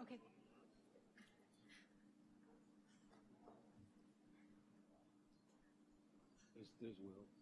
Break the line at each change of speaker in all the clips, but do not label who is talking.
Okay.
There's, there's Will.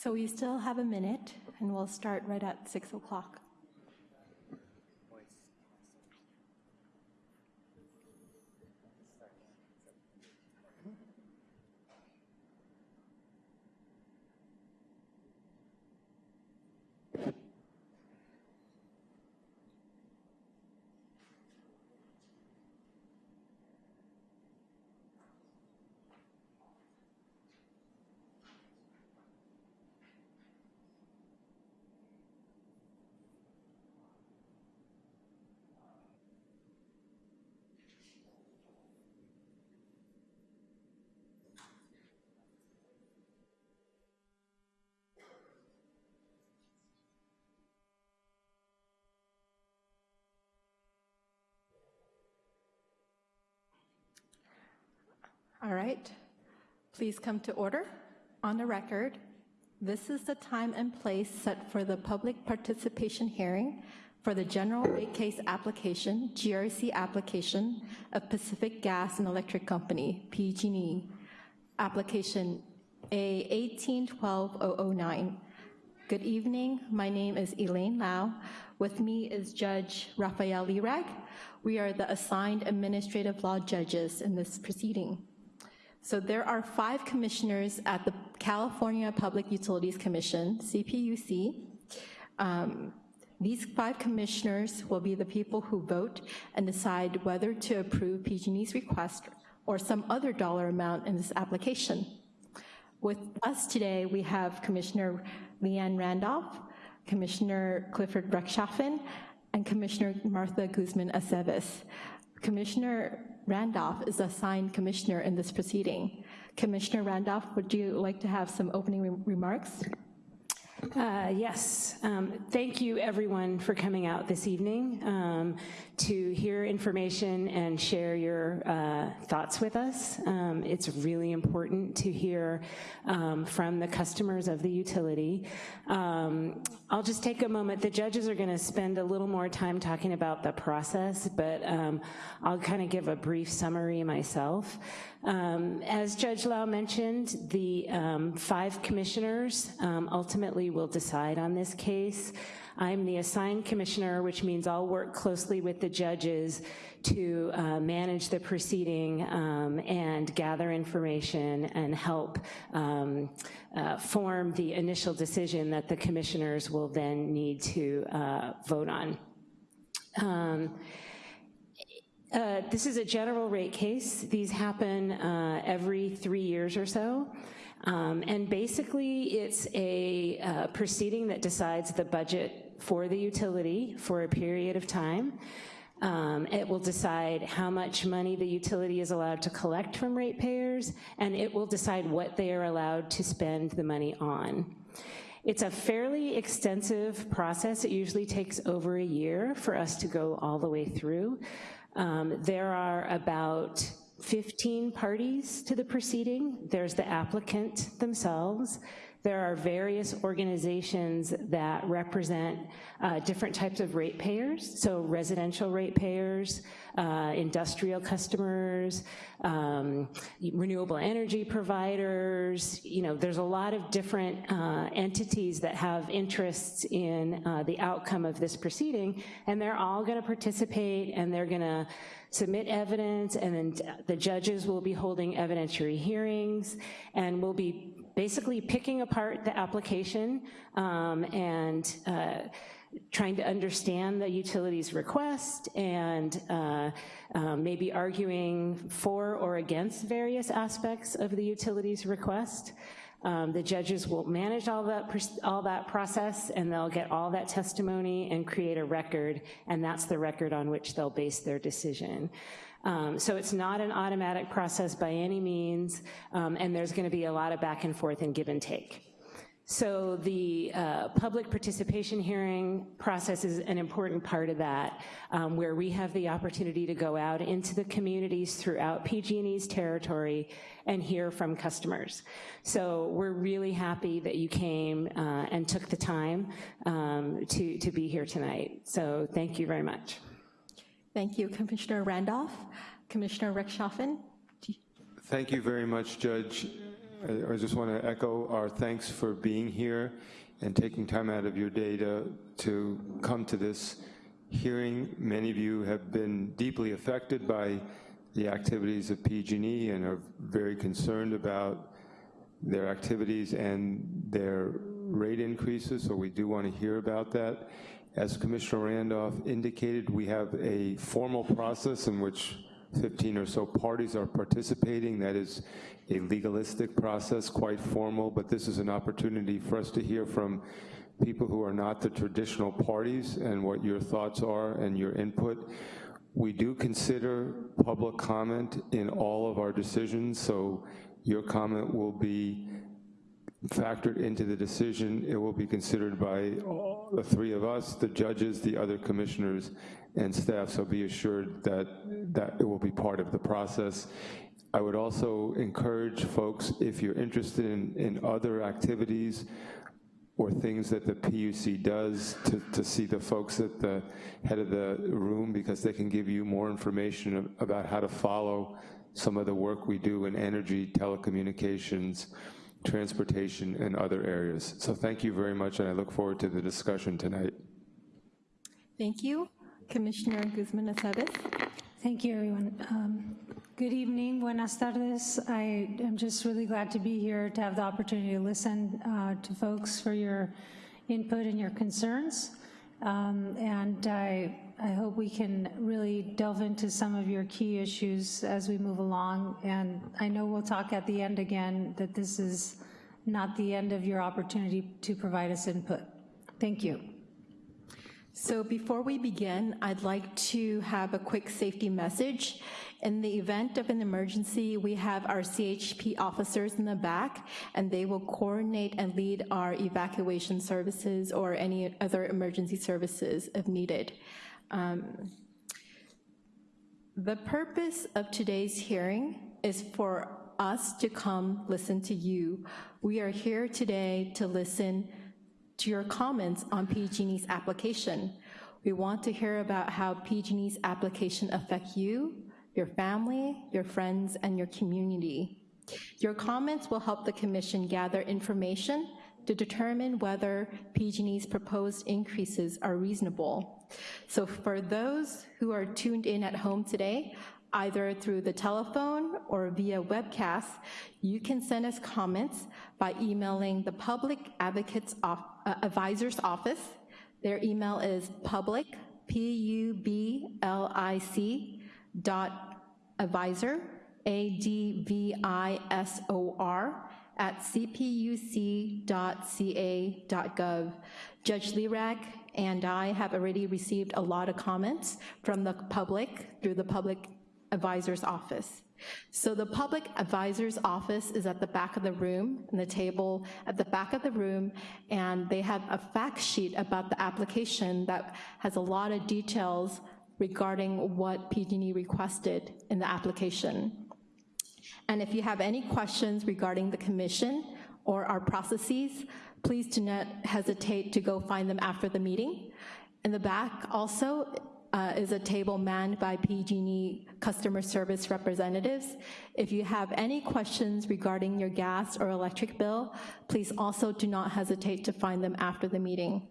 So we still have a minute, and we'll start right at 6 o'clock. All right, please come to order. On the record, this is the time and place set for the public participation hearing for the general rate case application, GRC application of Pacific Gas and Electric Company, PG&E, application A 1812009. Good evening, my name is Elaine Lau. With me is Judge Raphael Lirag. We are the assigned administrative law judges in this proceeding. So there are five commissioners at the California Public Utilities Commission, CPUC. Um, these five commissioners will be the people who vote and decide whether to approve PG&E's request or some other dollar amount in this application. With us today, we have Commissioner Liane Randolph, Commissioner Clifford Rechtschaffen, and Commissioner Martha Guzman Aceves. Commissioner Randolph is assigned commissioner in this proceeding. Commissioner Randolph, would you like to have some opening re remarks?
Uh, yes, um, thank you everyone for coming out this evening um, to hear information and share your uh, thoughts with us. Um, it's really important to hear um, from the customers of the utility. Um, I'll just take a moment. The judges are gonna spend a little more time talking about the process, but um, I'll kind of give a brief summary myself. Um, as Judge Lau mentioned, the um, five commissioners um, ultimately will decide on this case. I'm the assigned commissioner, which means I'll work closely with the judges to uh, manage the proceeding um, and gather information and help um, uh, form the initial decision that the commissioners will then need to uh, vote on. Um, uh, this is a general rate case. These happen uh, every three years or so. Um, and basically it's a uh, proceeding that decides the budget for the utility for a period of time. Um, it will decide how much money the utility is allowed to collect from ratepayers, and it will decide what they are allowed to spend the money on. It's a fairly extensive process. It usually takes over a year for us to go all the way through. Um, there are about 15 parties to the proceeding. There's the applicant themselves. There are various organizations that represent uh, different types of ratepayers, so residential ratepayers, uh, industrial customers, um, renewable energy providers, you know, there's a lot of different uh, entities that have interests in uh, the outcome of this proceeding, and they're all gonna participate and they're gonna submit evidence and then the judges will be holding evidentiary hearings and we'll be basically picking apart the application um, and uh, trying to understand the utility's request and uh, um, maybe arguing for or against various aspects of the utility's request. Um, The judges will manage all that, all that process, and they'll get all that testimony and create a record, and that's the record on which they'll base their decision. Um, So it's not an automatic process by any means, um, and there's gonna be a lot of back and forth and give and take. So the uh, public participation hearing process is an important part of that, um, where we have the opportunity to go out into the communities throughout PG&E's territory and hear from customers. So we're really happy that you came uh, and took the time um, to, to be here tonight. So thank you very much.
Thank you, Commissioner Randolph. Commissioner Rechtschaffen?
Thank you very much, Judge. I I just want to echo our thanks for being here and taking time out of your day to, to come to this hearing. Many of you have been deeply affected by the activities of PG&E and are very concerned about their activities and their rate increases, so we do want to hear about that. As Commissioner Randolph indicated, we have a formal process in which 15 or so parties are participating. That is a legalistic process, quite formal, but this is an opportunity for us to hear from people who are not the traditional parties and what your thoughts are and your input. We do consider public comment in all of our decisions, so your comment will be factored into the decision. It will be considered by the three of us, the judges, the other commissioners, and staff, so be assured that, that it will be part of the process. I would also encourage folks, if you're interested in, in other activities or things that the PUC does, to, to see the folks at the head of the room, because they can give you more information about how to follow some of the work we do in energy, telecommunications, transportation, and other areas. So thank you very much, and I look forward to the discussion tonight.
Thank you. Commissioner Guzman Aceves?
Thank you, everyone. Um, Good evening, buenas tardes. I am just really glad to be here to have the opportunity to listen uh, to folks for your input and your concerns. Um, And I, I hope we can really delve into some of your key issues as we move along. And I know we'll talk at the end again, that this is not the end of your opportunity to provide us input. Thank you.
So before we begin, I'd like to have a quick safety message. In the event of an emergency, we have our CHP officers in the back, and they will coordinate and lead our evacuation services or any other emergency services if needed. Um, The purpose of today's hearing is for us to come listen to you. We are here today to listen to your comments on PG&E's application. We want to hear about how PG&E's application affect you, your family, your friends, and your community. Your comments will help the commission gather information to determine whether PG&E's proposed increases are reasonable. So for those who are tuned in at home today, either through the telephone or via webcast, you can send us comments by emailing the Public Advocates Off- uh, Advisor's Office. Their email is public, P-U-B-L-I-C, dot advisor, A-D-V-I-S-O-R, at cpuc.ca.gov. Judge Lirag and I have already received a lot of comments from the public through the Public Advisor's Office. So the Public Advisor's Office is at the back of the room, in the table at the back of the room, and they have a fact sheet about the application that has a lot of details regarding what PG&E requested in the application. And if you have any questions regarding the commission or our processes, please do not hesitate to go find them after the meeting. In the back also uh, is a table manned by PG&E customer service representatives. If you have any questions regarding your gas or electric bill, please also do not hesitate to find them after the meeting.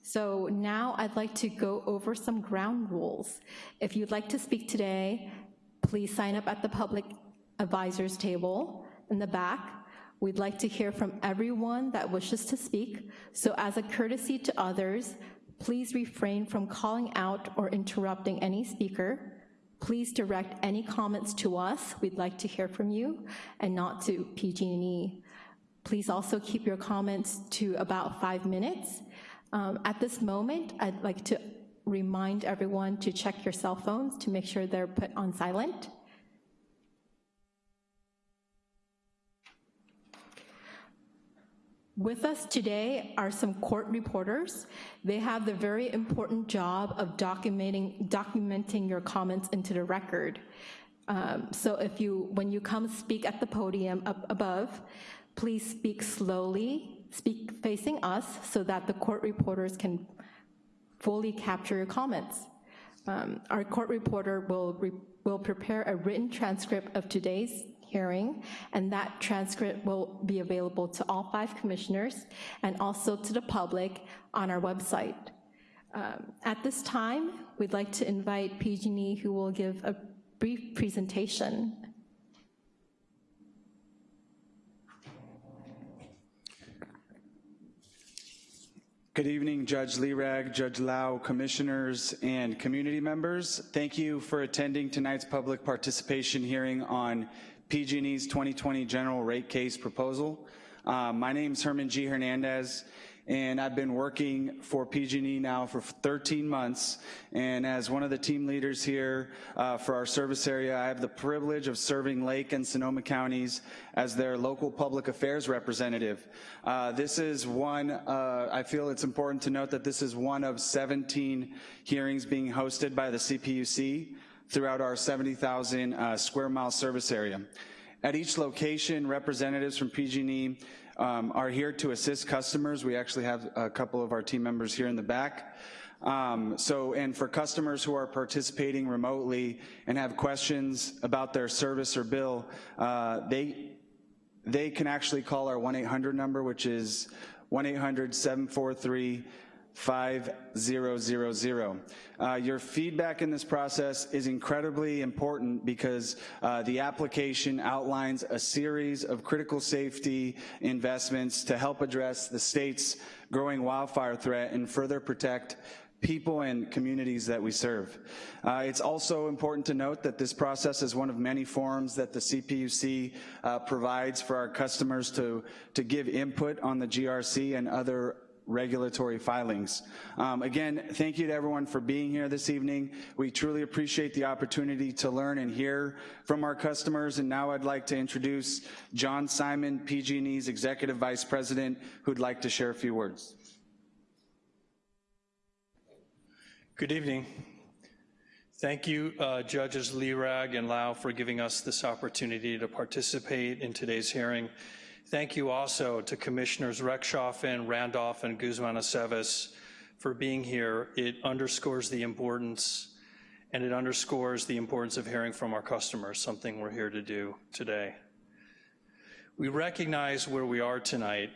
So now I'd like to go over some ground rules. If you'd like to speak today, please sign up at the public advisors table in the back. We'd like to hear from everyone that wishes to speak. So as a courtesy to others, please refrain from calling out or interrupting any speaker. Please direct any comments to us. We'd like to hear from you and not to PG&E. Please also keep your comments to about five minutes. Um, At this moment, I'd like to remind everyone to check your cell phones to make sure they're put on silent. With us today are some court reporters. They have the very important job of documenting, documenting your comments into the record. Um, So if you, when you come speak at the podium up above, please speak slowly, speak facing us so that the court reporters can fully capture your comments. Um, Our court reporter will, re- will prepare a written transcript of today's hearing, and that transcript will be available to all five commissioners and also to the public on our website. Um, At this time, we'd like to invite PG&E, who will give a brief presentation.
Good evening, Judge Lirag, Judge Lau, commissioners, and community members. Thank you for attending tonight's public participation hearing on PG&E's 2020 general rate case proposal. Uh, My is Herman G. Hernandez, and I've been working for PG&E now for 13 months. And as one of the team leaders here uh, for our service area, I have the privilege of serving Lake and Sonoma counties as their local public affairs representative. Uh, This is one, uh, I feel it's important to note that this is one of 17 hearings being hosted by the CPUC throughout our 70,000 uh, square mile service area. At each location, representatives from PG&E um, are here to assist customers. We actually have a couple of our team members here in the back. Um, so, and for customers who are participating remotely and have questions about their service or bill, uh, they, they can actually call our 1-800 number, which is 1-800-743 5000. Uh, your feedback in this process is incredibly important because uh, the application outlines a series of critical safety investments to help address the state's growing wildfire threat and further protect people and communities that we serve. Uh, it's also important to note that this process is one of many forums that the CPUC uh, provides for our customers to, to give input on the GRC and other regulatory filings. Um, again, thank you to everyone for being here this evening. We truly appreciate the opportunity to learn and hear from our customers, and now I'd like to introduce John Simon, PG&E's Executive Vice President, who'd like to share a few words.
Good evening. Thank you, uh, Judges Lirag and Lau, for giving us this opportunity to participate in today's hearing. Thank you also to Commissioners Rechtschaffen, Randolph, and Guzman Aceves for being here. It underscores the importance, and it underscores the importance of hearing from our customers, something we're here to do today. We recognize where we are tonight.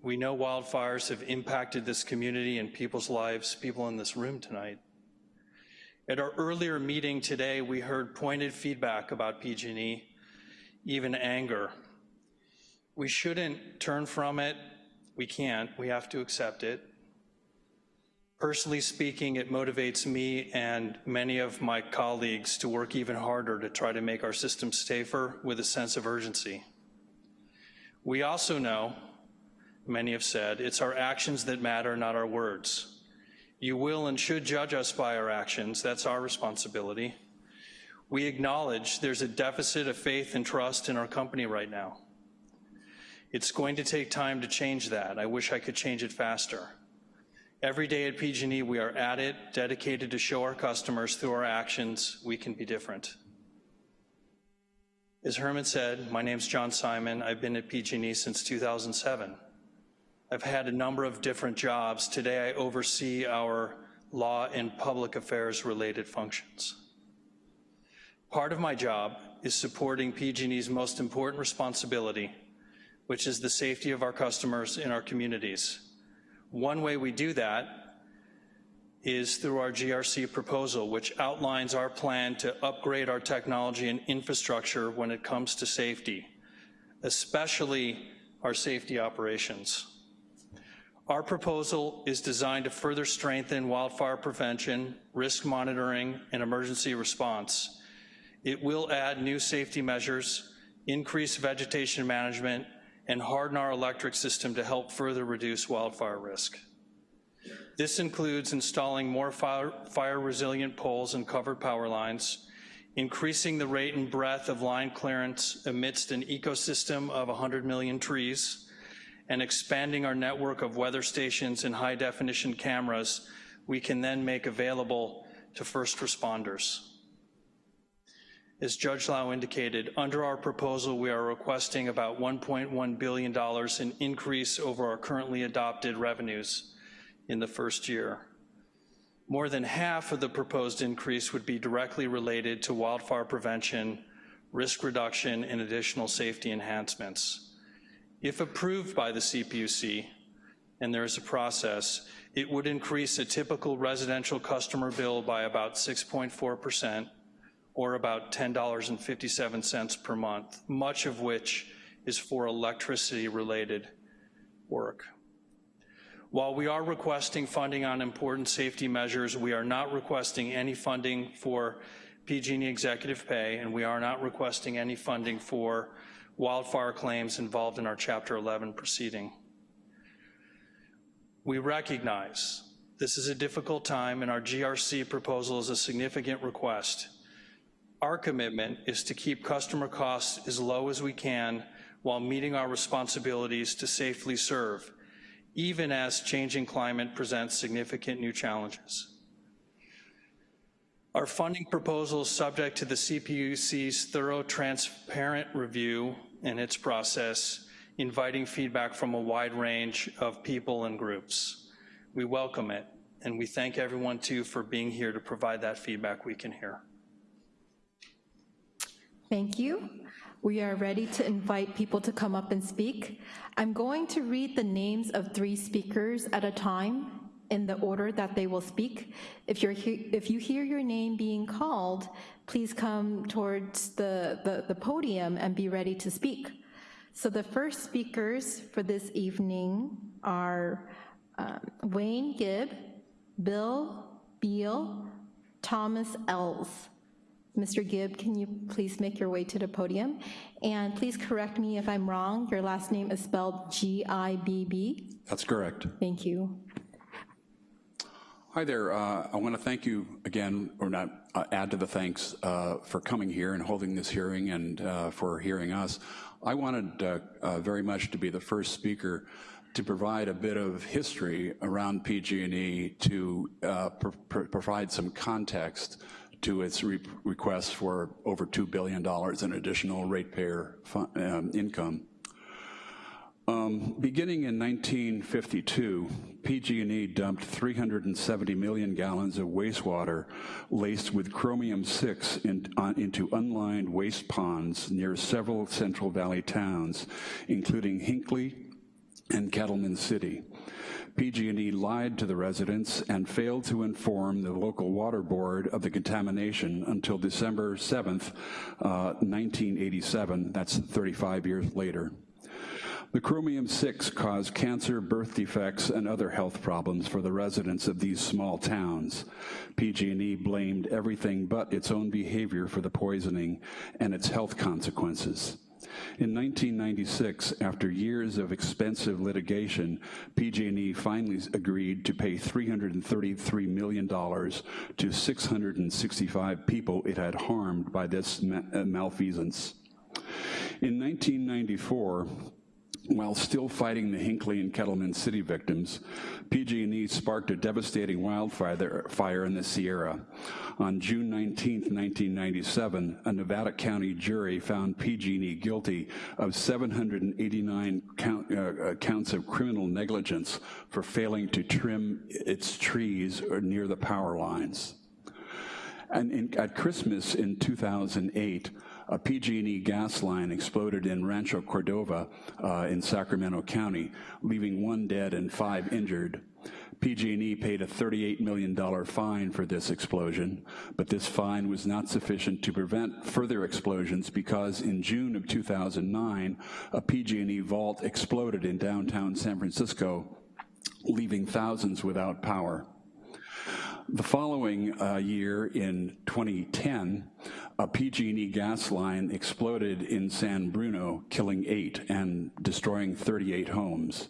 We know wildfires have impacted this community and people's lives, people in this room tonight. At our earlier meeting today, we heard pointed feedback about PG&E, even anger. We shouldn't turn from it. We can't. We have to accept it. Personally speaking, it motivates me and many of my colleagues to work even harder to try to make our system safer with a sense of urgency. We also know, many have said, it's our actions that matter, not our words. You will and should judge us by our actions. That's our responsibility. We acknowledge there's a deficit of faith and trust in our company right now. It's going to take time to change that. I wish I could change it faster. Every day at PG&E, we are at it, dedicated to show our customers through our actions we can be different. As Herman said, my name's John Simon. I've been at PG&E since 2007. I've had a number of different jobs. Today I oversee our law and public affairs related functions. Part of my job is supporting PG&E's most important responsibility, which is the safety of our customers in our communities. One way we do that is through our GRC proposal, which outlines our plan to upgrade our technology and infrastructure when it comes to safety, especially our safety operations. Our proposal is designed to further strengthen wildfire prevention, risk monitoring, and emergency response. It will add new safety measures, increase vegetation management, and harden our electric system to help further reduce wildfire risk. This includes installing more fire, fire resilient poles and covered power lines, increasing the rate and breadth of line clearance amidst an ecosystem of 100 million trees, and expanding our network of weather stations and high definition cameras we can then make available to first responders. As Judge Lau indicated, under our proposal, we are requesting about $1.1 billion in increase over our currently adopted revenues in the first year. More than half of the proposed increase would be directly related to wildfire prevention, risk reduction, and additional safety enhancements. If approved by the CPUC, and there is a process, it would increase a typical residential customer bill by about 6.4%, or about $10.57 per month, much of which is for electricity-related work. While we are requesting funding on important safety measures, we are not requesting any funding for PG&E executive pay, and we are not requesting any funding for wildfire claims involved in our Chapter 11 proceeding. We recognize this is a difficult time and our GRC proposal is a significant request. Our commitment is to keep customer costs as low as we can while meeting our responsibilities to safely serve even as changing climate presents significant new challenges. Our funding proposal is subject to the CPUC's thorough, transparent review and its process, inviting feedback from a wide range of people and groups. We welcome it, and we thank everyone too for being here to provide that feedback we can hear.
Thank you. We are ready to invite people to come up and speak. I'm going to read the names of three speakers at a time in the order that they will speak. If, you're if you hear your name being called, please come towards the, the, the podium and be ready to speak. So the first speakers for this evening are um, Wayne Gibb, Bill Beall, Thomas Ells. Mr. Gibb, can you please make your way to the podium? And please correct me if I'm wrong. Your last name is spelled G-I-B-B?
That's correct.
Thank you.
Hi there. Uh, I want to thank you again, or not uh, add to the thanks uh, for coming here and holding this hearing and uh, for hearing us. I wanted uh, uh, very much to be the first speaker to provide a bit of history around PG&E to pr pr provide some context to its re request for over $2 billion in additional ratepayer um, income. Um, beginning in 1952, PG&E dumped 370 million gallons of wastewater laced with chromium-6 in, uh, into unlined waste ponds near several Central Valley towns, including Hinkley and Kettleman City. PG&E lied to the residents and failed to inform the local water board of the contamination until December 7th, uh, 1987, that's 35 years later. The chromium-6 caused cancer, birth defects, and other health problems for the residents of these small towns. PG&E blamed everything but its own behavior for the poisoning and its health consequences. In 1996, after years of expensive litigation, PG&E finally agreed to pay $333 million to 665 people it had harmed by this uh, malfeasance. In 1994, while still fighting the Hinkley and Kettleman City victims, PG&E sparked a devastating wildfire fire in the Sierra. On June 19, 1997, a Nevada County jury found PG&E guilty of 789 count, uh, counts of criminal negligence for failing to trim its trees near the power lines. And in, at Christmas in 2008, a PG&E gas line exploded in Rancho Cordova uh, in Sacramento County, leaving one dead and five injured. PG&E paid a $38 million fine for this explosion, but this fine was not sufficient to prevent further explosions because in June of 2009, a PG&E vault exploded in downtown San Francisco, leaving thousands without power. The following uh, year, in 2010, a PG&E gas line exploded in San Bruno, killing eight and destroying 38 homes.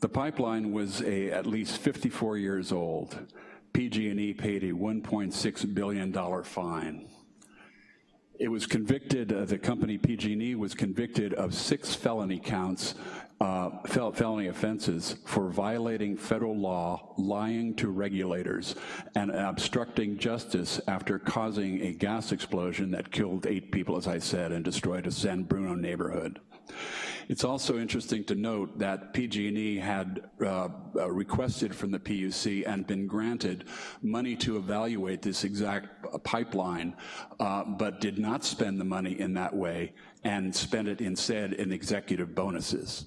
The pipeline was a, at least 54 years old. PG&E paid a $1.6 billion fine. It was convicted, uh, the company PG&E was convicted of six felony counts, uh, fel felony offenses for violating federal law, lying to regulators, and obstructing justice after causing a gas explosion that killed eight people, as I said, and destroyed a San Bruno neighborhood. It's also interesting to note that PG&E had uh, requested from the PUC and been granted money to evaluate this exact uh, pipeline, uh, but did not spend the money in that way and spent it instead in executive bonuses.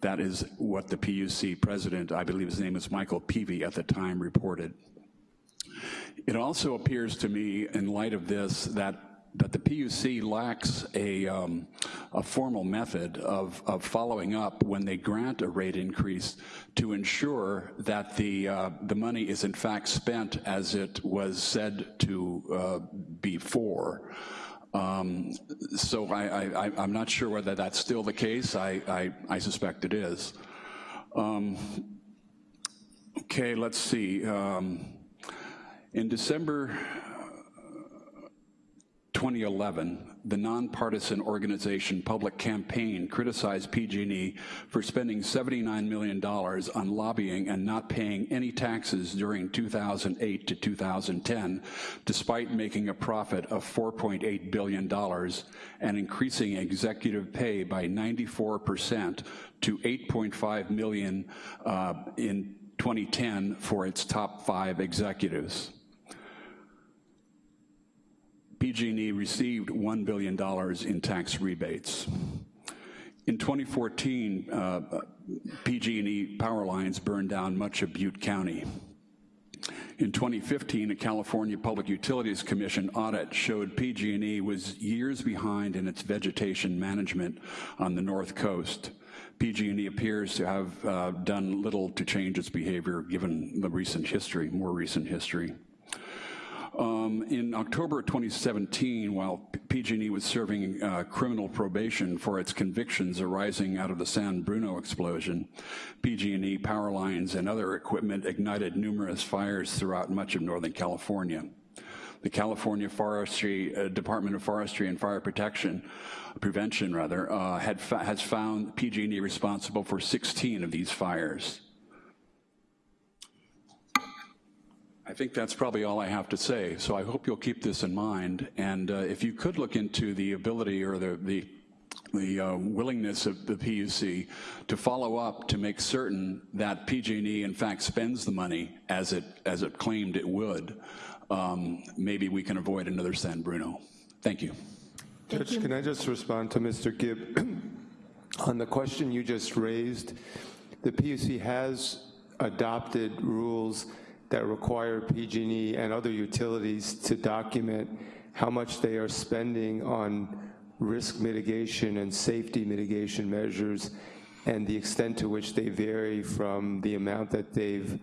That is what the PUC president, I believe his name was Michael Peevey at the time, reported. It also appears to me, in light of this, that that the PUC lacks a, um, a formal method of, of following up when they grant a rate increase to ensure that the, uh, the money is in fact spent as it was said to uh, be. Um, so I, I'm not sure whether that's still the case. I, I, I suspect it is. Um, okay, let's see. Um, in December 2011, the nonpartisan organization Public Campaign criticized PG&E for spending $79 million on lobbying and not paying any taxes during 2008 to 2010, despite making a profit of $4.8 billion and increasing executive pay by 94% to 8.5 million uh, in 2010 for its top five executives. PG&E received $1 billion in tax rebates. In 2014, uh, PG&E power lines burned down much of Butte County. In 2015, a California Public Utilities Commission audit showed PG&E was years behind in its vegetation management on the North Coast. PG&E appears to have uh, done little to change its behavior given the recent history, more recent history. Um, in October 2017, while PG&E was serving uh, criminal probation for its convictions arising out of the San Bruno explosion, PG&E power lines and other equipment ignited numerous fires throughout much of Northern California. The California Forestry uh, Department of Forestry and Fire Protection, Prevention rather, uh, had has found PG&E responsible for 16 of these fires. I think that's probably all I have to say. So I hope you'll keep this in mind. And uh, if you could look into the ability or the, the, the uh, willingness of the PUC to follow up to make certain that PG&E in fact spends the money as it, as it claimed it would, um, maybe we can avoid another San Bruno. Thank you.
Thank
Judge,
you.
can I just respond to Mr. Gibb? On the question you just raised, the PUC has adopted rules that require PG&E and other utilities to document how much they are spending on risk mitigation and safety mitigation measures and the extent to which they vary from the amount that they've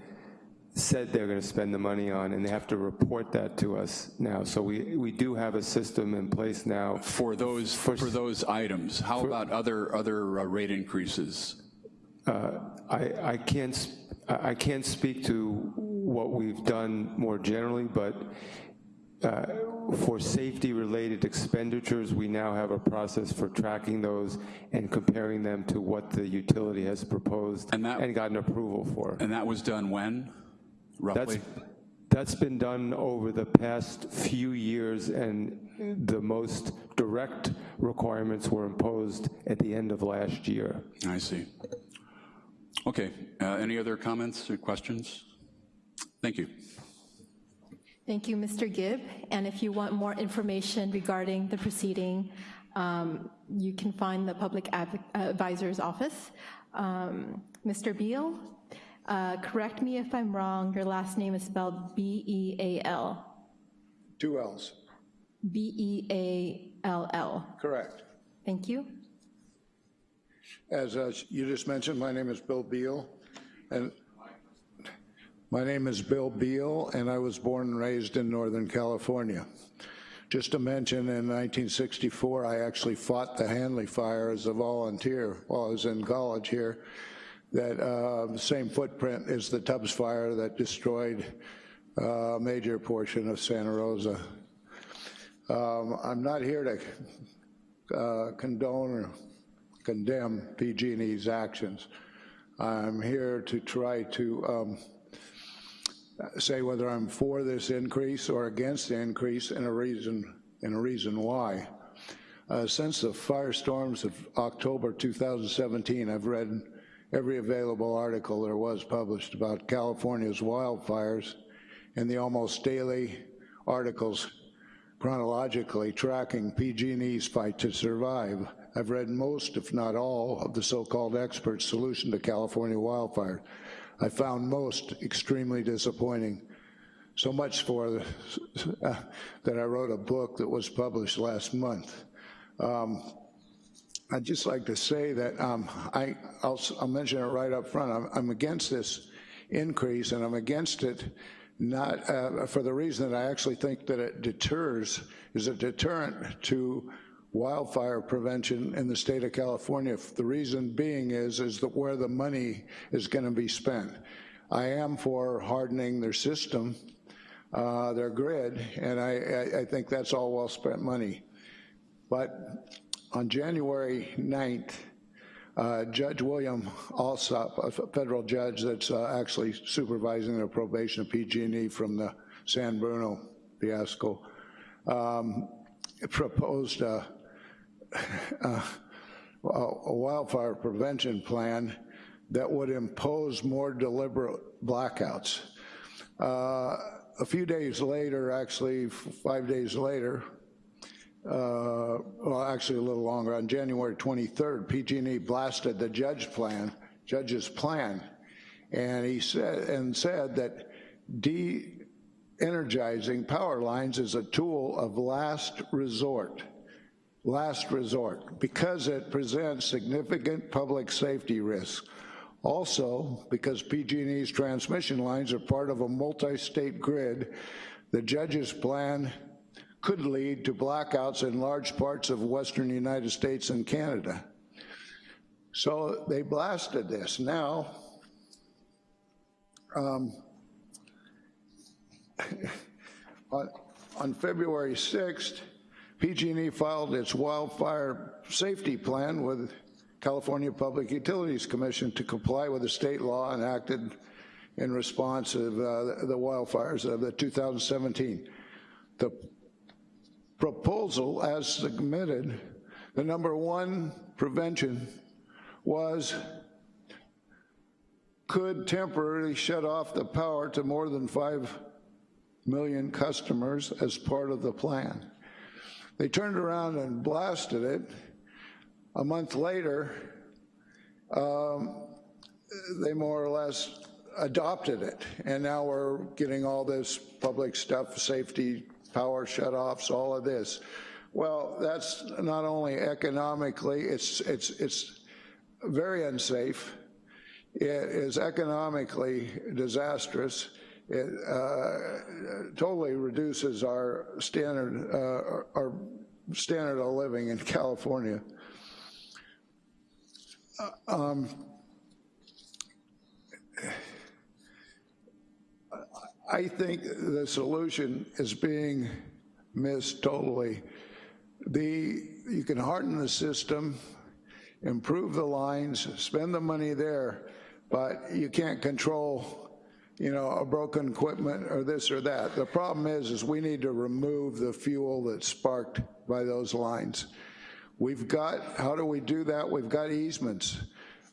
said they're going to spend the money on, and they have to report that to us now. So we, we do have a system in place now.
For those, for, for those items, how for, about other, other uh, rate increases?
Uh, I, I, can't, I can't speak to what we've done more generally, but uh, for safety-related expenditures, we now have a process for tracking those and comparing them to what the utility has proposed and, that, and gotten approval for.
And that was done when, roughly?
That's, that's been done over the past few years, and the most direct requirements were imposed at the end of last year.
I see. Okay, uh, any other comments or questions? Thank you.
Thank you, Mr. Gibb. And if you want more information regarding the proceeding, um, you can find the Public Adv Advisor's Office. Um, Mr. Beall, uh, correct me if I'm wrong, your last name is spelled B-E-A-L.
Two L's.
B-E-A-L-L.
Correct.
Thank you.
As uh, you just mentioned, my name is Bill Beall, and my name is Bill Beall, and I was born and raised in Northern California. Just to mention, in 1964, I actually fought the Hanly fire as a volunteer while I was in college here. That uh, same footprint as the Tubbs fire that destroyed uh, a major portion of Santa Rosa. Um, I'm not here to uh, condone or condemn PG&E's actions. I'm here to try to um, say whether I'm for this increase or against the increase and a reason, and a reason why. Uh, since the firestorms of October 2017, I've read every available article there was published about California's wildfires and the almost daily articles chronologically tracking PG&E's fight to survive. I've read most, if not all, of the so-called experts' solution to California wildfire. I found most extremely disappointing. So much for uh, that I wrote a book that was published last month. Um, I'd just like to say that um, I, will I'll mention it right up front. I'm, I'm, against this increase, and I'm against it not uh, for the reason that I actually think that it deters, is a deterrent to wildfire prevention in the state of California. The reason being is, is that where the money is gonna be spent. I am for hardening their system, uh, their grid, and I, I, I think that's all well-spent money. But on January 9th, uh, Judge William Alsup, a federal judge that's uh, actually supervising the probation of PG&E from the San Bruno fiasco, um, proposed a, a, a wildfire prevention plan that would impose more deliberate blackouts. Uh, a few days later, actually five days later, uh, well, actually a little longer, on January 23rd, PG&E blasted the judge plan, judge's plan, and he said and said that de-energizing power lines is a tool of last resort last resort because it presents significant public safety risks. Also, because PG&E's transmission lines are part of a multi-state grid, the judge's plan could lead to blackouts in large parts of western United States and Canada. So they blasted this. Now, um, on, on February 6th, PG&E filed its wildfire safety plan with California Public Utilities Commission to comply with the state law enacted in response to uh, the wildfires of the 2017. The proposal as submitted, the number one prevention was could temporarily shut off the power to more than 5 million customers as part of the plan. They turned around and blasted it. A month later, um, they more or less adopted it. And now we're getting all this public stuff, safety, power shutoffs, all of this. Well, that's not only economically, it's, it's, it's very unsafe. It is economically disastrous. It uh, totally reduces our standard, uh, our standard of living in California. Uh, um, I think the solution is being missed totally. The, you can harden the system, improve the lines, spend the money there, but you can't control, you know, a broken equipment or this or that. The problem is, is we need to remove the fuel that's sparked by those lines. We've got, how do we do that? We've got easements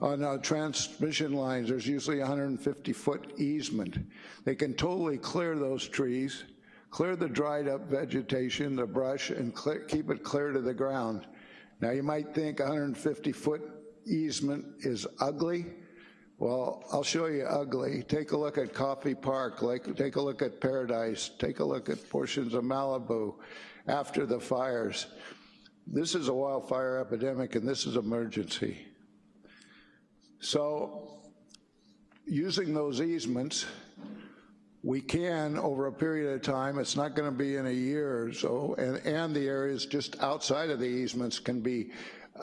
on uh, transmission lines, there's usually 150-foot easement. They can totally clear those trees, clear the dried up vegetation, the brush, and clear, keep it clear to the ground. Now you might think 150-foot easement is ugly. Well, I'll show you ugly. Take a look at Coffey Park, like, take a look at Paradise, take a look at portions of Malibu after the fires. This is a wildfire epidemic and this is emergency. So using those easements we can, over a period of time, it's not going to be in a year or so, and, and the areas just outside of the easements can be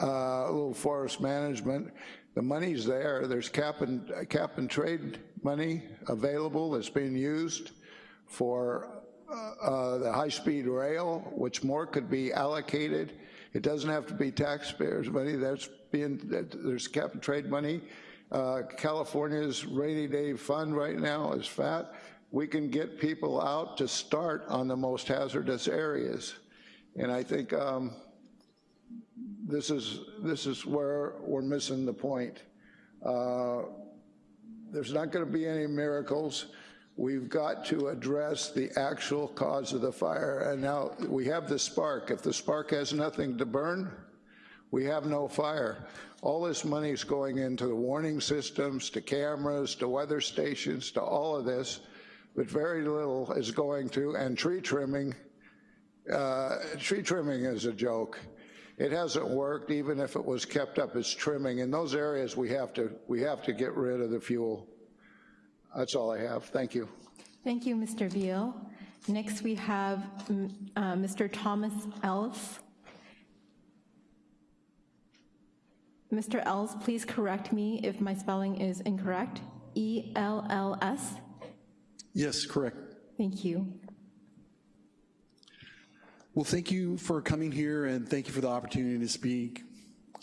uh, a little forest management. The money's there. There's cap and, cap and trade money available that's being used for uh, uh, the high-speed rail, which more could be allocated. It doesn't have to be taxpayers' money. That's being, there's cap and trade money. Uh, California's rainy day fund right now is fat. We can get people out to start on the most hazardous areas. And I think um, this is this is where we're missing the point. Uh, there's not going to be any miracles. We've got to address the actual cause of the fire. And now we have the spark. If the spark has nothing to burn, we have no fire. All this money is going into the warning systems, to cameras, to weather stations, to all of this, but very little is going to, and tree trimming, uh, tree trimming is a joke. It hasn't worked, even if it was kept up as trimming. In those areas, we have to, we have to get rid of the fuel. That's all I have. Thank you.
Thank you, Mr. Beall. Next, we have mm, uh, Mr. Thomas Ellis. Mr. Ellis, please correct me if my spelling is incorrect. E-L-L-S?
Yes, correct.
Thank you.
Well, thank you for coming here and thank you for the opportunity to speak.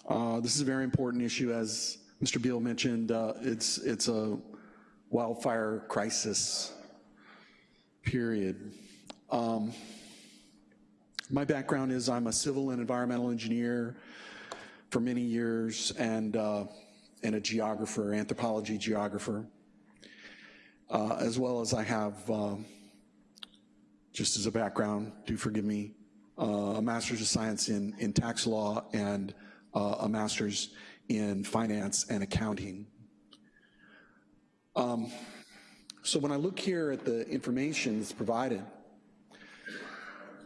Uh, this is a very important issue, as Mr. Beall mentioned. Uh, it's, it's a wildfire crisis, period. Um, my background is I'm a civil and environmental engineer for many years and, uh, and a geographer, anthropology geographer, uh, as well as I have, um, just as a background, do forgive me, a master's of science in, in tax law and uh, a master's in finance and accounting. Um, so when I look here at the information that's provided,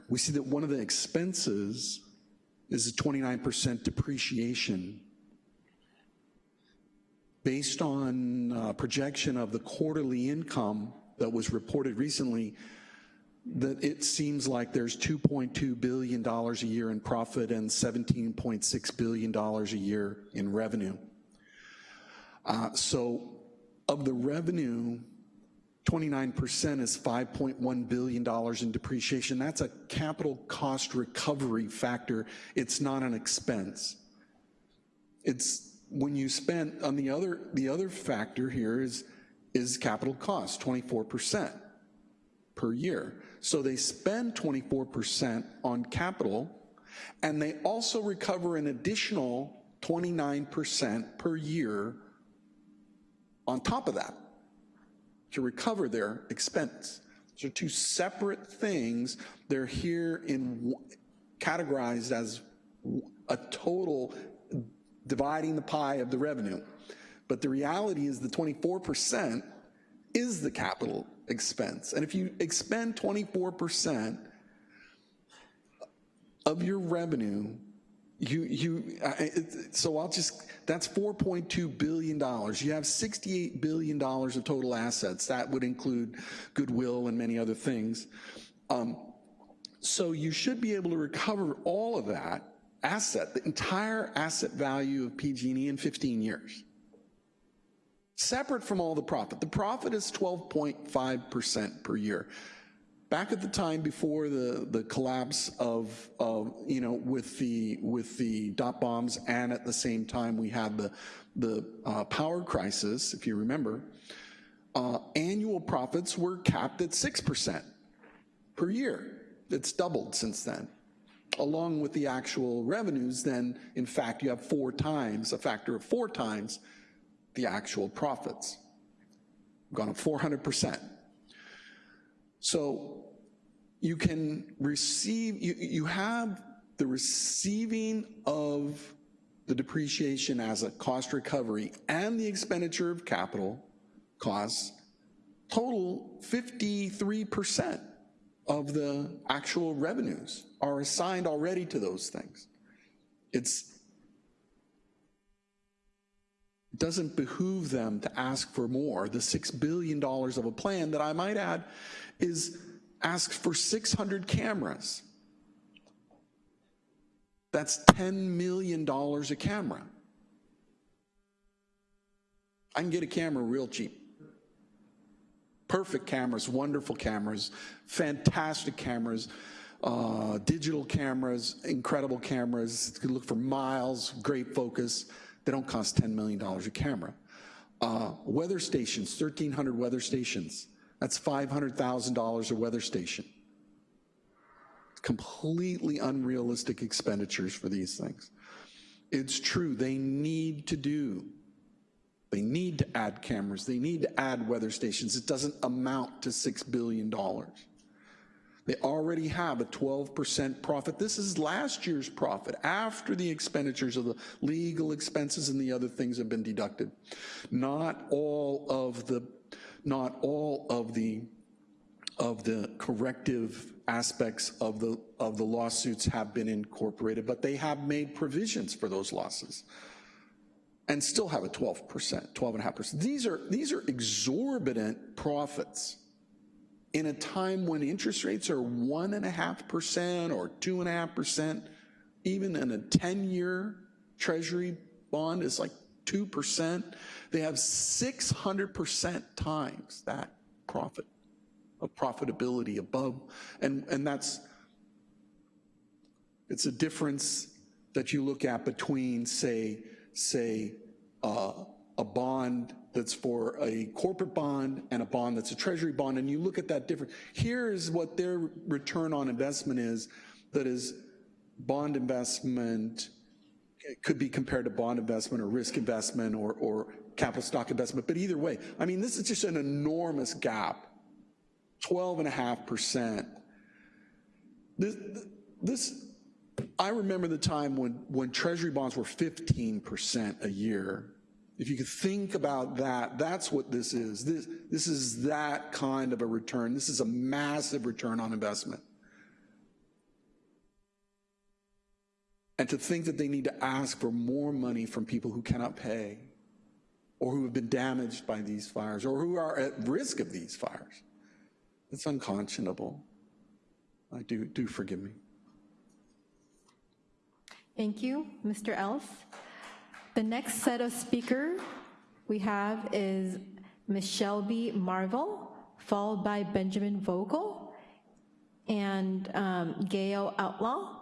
we see that one of the expenses is a 29% depreciation based on uh, projection of the quarterly income that was reported recently, that it seems like there's $2.2 billion a year in profit and $17.6 billion a year in revenue. Uh, so of the revenue, 29% is $5.1 billion in depreciation. That's a capital cost recovery factor. It's not an expense. It's when you spend, on the other, the other factor here is, is capital cost, 24% per year. So they spend 24% on capital, and they also recover an additional 29% per year on top of that to recover their expense. Those are two separate things. They're here in categorized as a total dividing the pie of the revenue. But the reality is the 24% is the capital expense. And if you expend 24% of your revenue, you, you, so I'll just, that's $4.2 billion. You have $68 billion of total assets. That would include goodwill and many other things. Um, so you should be able to recover all of that asset, the entire asset value of PG&E in 15 years. Separate from all the profit. The profit is 12.5% per year. Back at the time before the, the collapse of, of, you know, with the, with the dot bombs and at the same time we had the, the uh, power crisis, if you remember, uh, annual profits were capped at 6% per year. It's doubled since then along with the actual revenues, then in fact you have four times, a factor of four times the actual profits. Gone up 400%. So you can receive, you, you have the receiving of the depreciation as a cost recovery and the expenditure of capital costs total 53% of the actual revenues are assigned already to those things. It's It doesn't behoove them to ask for more. The $6 billion of a plan that I might add is ask for 600 cameras. That's $10 million a camera. I can get a camera real cheap. Perfect cameras, wonderful cameras, fantastic cameras, uh, digital cameras, incredible cameras. You can look for miles, great focus. They don't cost $10 million a camera. Uh, weather stations, 1,300 weather stations. That's $500,000 a weather station. Completely unrealistic expenditures for these things. It's true, they need to do they need to add cameras. They need to add weather stations. It doesn't amount to $6 billion. They already have a 12% profit. This is last year's profit after the expenditures of the legal expenses and the other things have been deducted. Not all of the, not all of the, of the corrective aspects of the, of the lawsuits have been incorporated, but they have made provisions for those losses and still have a 12%, 12.5%. These are, these are exorbitant profits in a time when interest rates are 1.5% or 2.5%, even in a 10-year treasury bond is like 2%. They have 600% times that profit of profitability above, and, and that's, it's a difference that you look at between, say, say, uh, a bond that's for a corporate bond and a bond that's a treasury bond, and you look at that different. Here is what their return on investment is, that is bond investment, could be compared to bond investment or risk investment or, or capital stock investment, but either way, I mean, this is just an enormous gap, 12.5%. This, this I remember the time when, when treasury bonds were 15% a year. If you could think about that, that's what this is. This, this is that kind of a return. This is a massive return on investment. And to think that they need to ask for more money from people who cannot pay or who have been damaged by these fires or who are at risk of these fires, it's unconscionable. I do, do forgive me.
Thank you, Mr. Els. The next set of speaker we have is Ms. Shelby Marvell, followed by Benjamin Vogel and um, Gail Outlaw.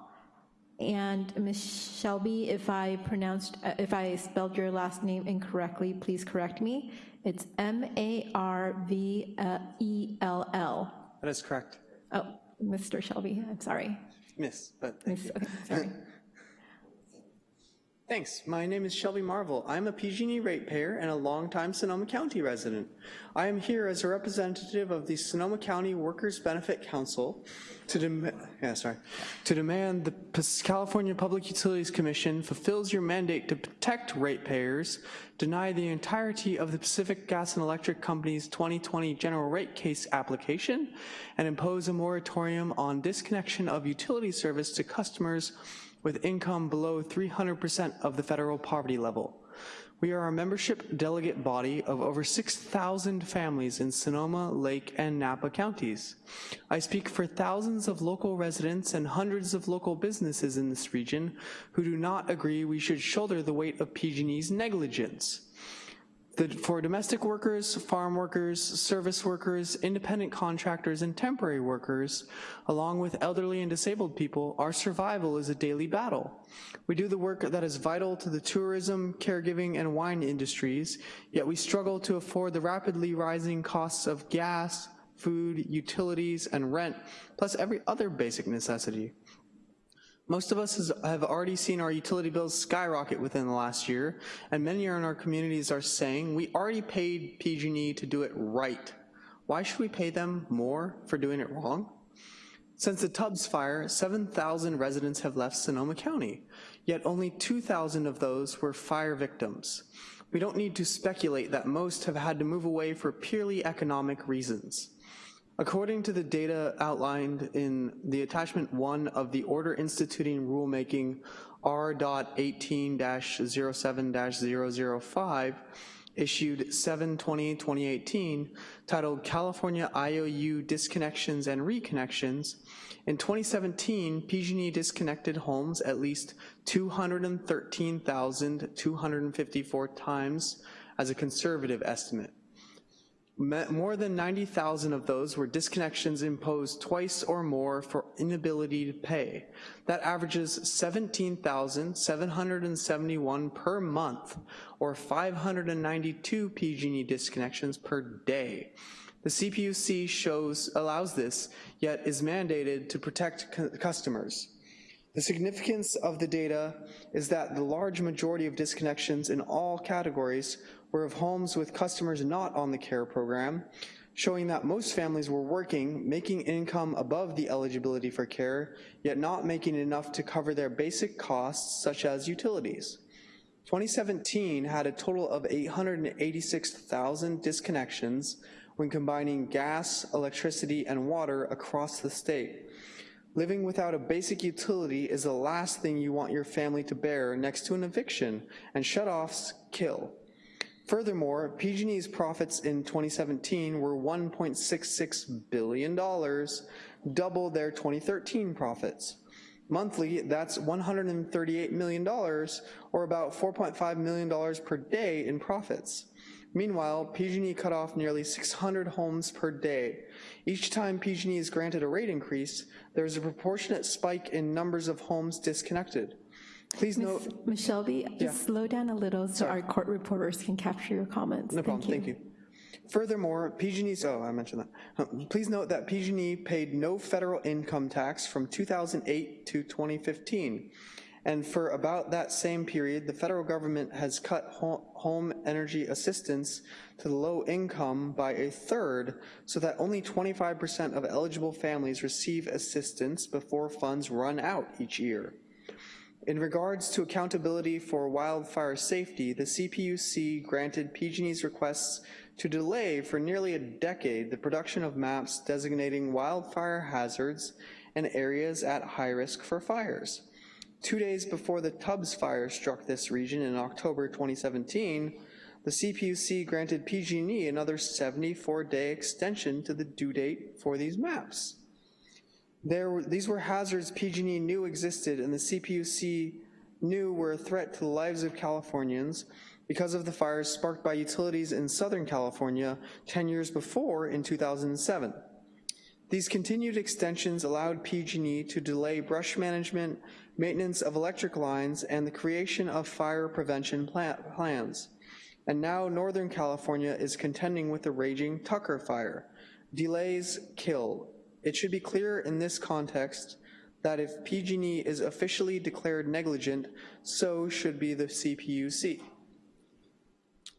And Ms. Shelby, if I pronounced, uh, if I spelled your last name incorrectly, please correct me. It's M-A-R-V-E-L-L.
That is correct.
Oh, Mr. Shelby, I'm sorry.
Miss, but thank
Miss,
you.
okay, sorry.
Thanks. My name is Shelby Marvell. I'm a PG&E ratepayer and a longtime Sonoma County resident. I am here as a representative of the Sonoma County Workers Benefit Council to, yeah, sorry, to demand the California Public Utilities Commission fulfills your mandate to protect ratepayers, deny the entirety of the Pacific Gas and Electric Company's 2020 general rate case application, and impose a moratorium on disconnection of utility service to customers with income below 300% of the federal poverty level. We are a membership delegate body of over 6,000 families in Sonoma, Lake, and Napa counties. I speak for thousands of local residents and hundreds of local businesses in this region who do not agree we should shoulder the weight of PG&E's negligence. The, for domestic workers, farm workers, service workers, independent contractors, and temporary workers, along with elderly and disabled people, our survival is a daily battle. We do the work that is vital to the tourism, caregiving, and wine industries, yet we struggle to afford the rapidly rising costs of gas, food, utilities, and rent, plus every other basic necessity. Most of us has, have already seen our utility bills skyrocket within the last year, and many in our communities are saying, we already paid PG&E to do it right. Why should we pay them more for doing it wrong? Since the Tubbs fire, 7,000 residents have left Sonoma County, yet only 2,000 of those were fire victims. We don't need to speculate that most have had to move away for purely economic reasons. According to the data outlined in the attachment one of the order instituting rulemaking R.18-07-005, issued 7/20/2018, titled California IOU Disconnections and Reconnections, in 2017, PG&E disconnected homes at least 213,254 times as a conservative estimate. More than 90,000 of those were disconnections imposed twice or more for inability to pay. That averages 17,771 per month, or 592 PG&E disconnections per day. The CPUC shows, allows this, yet is mandated to protect customers. The significance of the data is that the large majority of disconnections in all categories were of homes with customers not on the CARE program, showing that most families were working, making income above the eligibility for care, yet not making enough to cover their basic costs such as utilities. 2017 had a total of 886,000 disconnections when combining gas, electricity, and water across the state. Living without a basic utility is the last thing you want your family to bear next to an eviction, and shutoffs kill. Furthermore, PG&E's profits in 2017 were $1.66 billion, double their 2013 profits. Monthly, that's $138 million, or about $4.5 million per day in profits. Meanwhile, PG&E cut off nearly 600 homes per day. Each time PG&E is granted a rate increase, there is a proportionate spike in numbers of homes disconnected. Please note,
Ms. Shelby,
Yeah.
just slow down a little so our court reporters can capture your comments.
no problem, thank you. Furthermore, PG&E's, oh, I mentioned that. Please note that PG&E paid no federal income tax from 2008 to 2015. And for about that same period, the federal government has cut home energy assistance to the low income by a third so that only 25% of eligible families receive assistance before funds run out each year. In regards to accountability for wildfire safety, the CPUC granted PG&E's requests to delay for nearly a decade the production of maps designating wildfire hazards and areas at high risk for fires. Two days before the Tubbs fire struck this region in October 2017, the CPUC granted PG&E another 74-day extension to the due date for these maps. There, these were hazards PG&E knew existed and the CPUC knew were a threat to the lives of Californians because of the fires sparked by utilities in Southern California 10 years before in 2007. These continued extensions allowed PG&E to delay brush management, maintenance of electric lines, and the creation of fire prevention plans. And now Northern California is contending with the raging Tucker fire. Delays kill. It should be clear in this context that if PG&E is officially declared negligent, so should be the CPUC.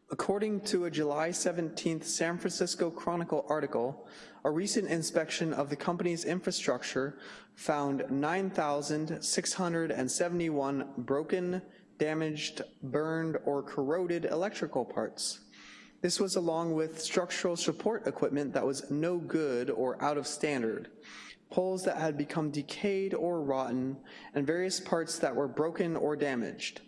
According to a July 17th San Francisco Chronicle article, a recent inspection of the company's infrastructure found 9,671 broken, damaged, burned, or corroded electrical parts. This was along with structural support equipment that was no good or out of standard, poles that had become decayed or rotten, and various parts that were broken or damaged.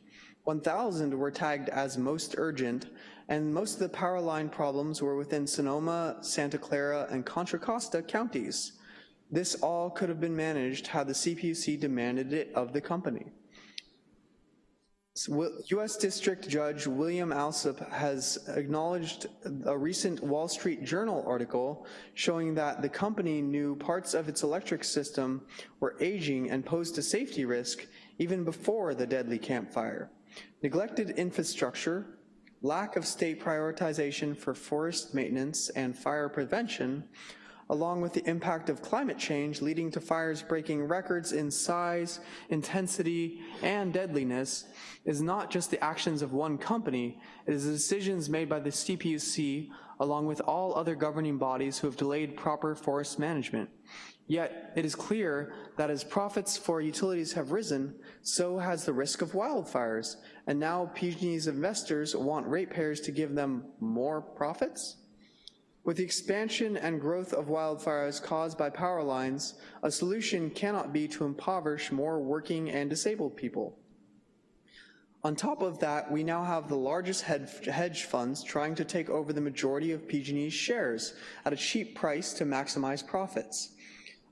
1,000 were tagged as most urgent, and most of the power line problems were within Sonoma, Santa Clara, and Contra Costa counties. This all could have been managed had the CPUC demanded it of the company. U.S. District Judge William Alsup has acknowledged a recent Wall Street Journal article showing that the company knew parts of its electric system were aging and posed a safety risk even before the deadly Camp Fire. Neglected infrastructure, lack of state prioritization for forest maintenance and fire prevention, along with the impact of climate change leading to fires breaking records in size, intensity, and deadliness, is not just the actions of one company, it is the decisions made by the CPUC along with all other governing bodies who have delayed proper forest management. Yet, it is clear that as profits for utilities have risen, so has the risk of wildfires, and now PG&E's investors want ratepayers to give them more profits? With the expansion and growth of wildfires caused by power lines, a solution cannot be to impoverish more working and disabled people. On top of that, we now have the largest hedge funds trying to take over the majority of PG&E's shares at a cheap price to maximize profits.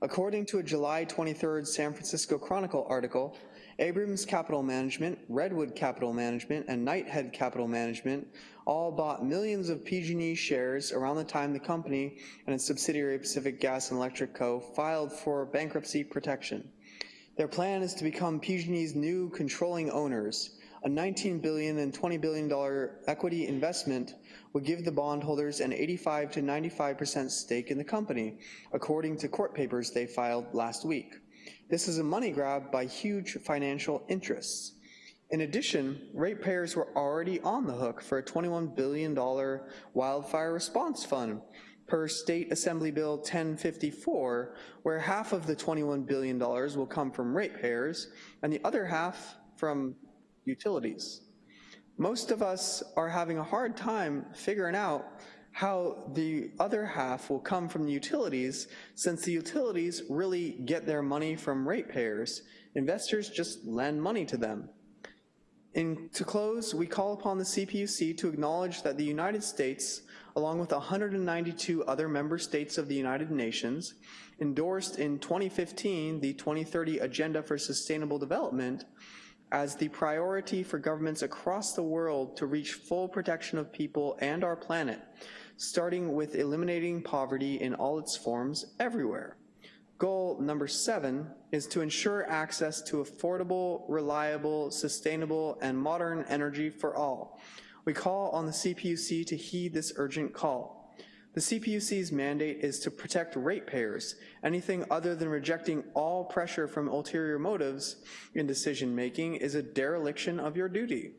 According to a July 23rd San Francisco Chronicle article, Abrams Capital Management, Redwood Capital Management, and Knighthead Capital Management all bought millions of PG&E shares around the time the company and its subsidiary Pacific Gas and Electric Co. filed for bankruptcy protection. Their plan is to become PG&E's new controlling owners. A $19 billion and $20 billion equity investment would give the bondholders an 85 to 95% stake in the company, according to court papers they filed last week. This is a money grab by huge financial interests. In addition, ratepayers were already on the hook for a $21 billion wildfire response fund per State Assembly Bill 1054, where half of the $21 billion will come from ratepayers and the other half from utilities. Most of us are having a hard time figuring out how the other half will come from the utilities since the utilities really get their money from ratepayers. Investors just lend money to them. In, to close, we call upon the CPUC to acknowledge that the United States, along with 192 other member states of the United Nations, endorsed in 2015 the 2030 Agenda for Sustainable Development as the priority for governments across the world to reach full protection of people and our planet, starting with eliminating poverty in all its forms everywhere. Goal number seven is to ensure access to affordable, reliable, sustainable, and modern energy for all. We call on the CPUC to heed this urgent call. The CPUC's mandate is to protect ratepayers. Anything other than rejecting all pressure from ulterior motives in decision-making is a dereliction of your duty.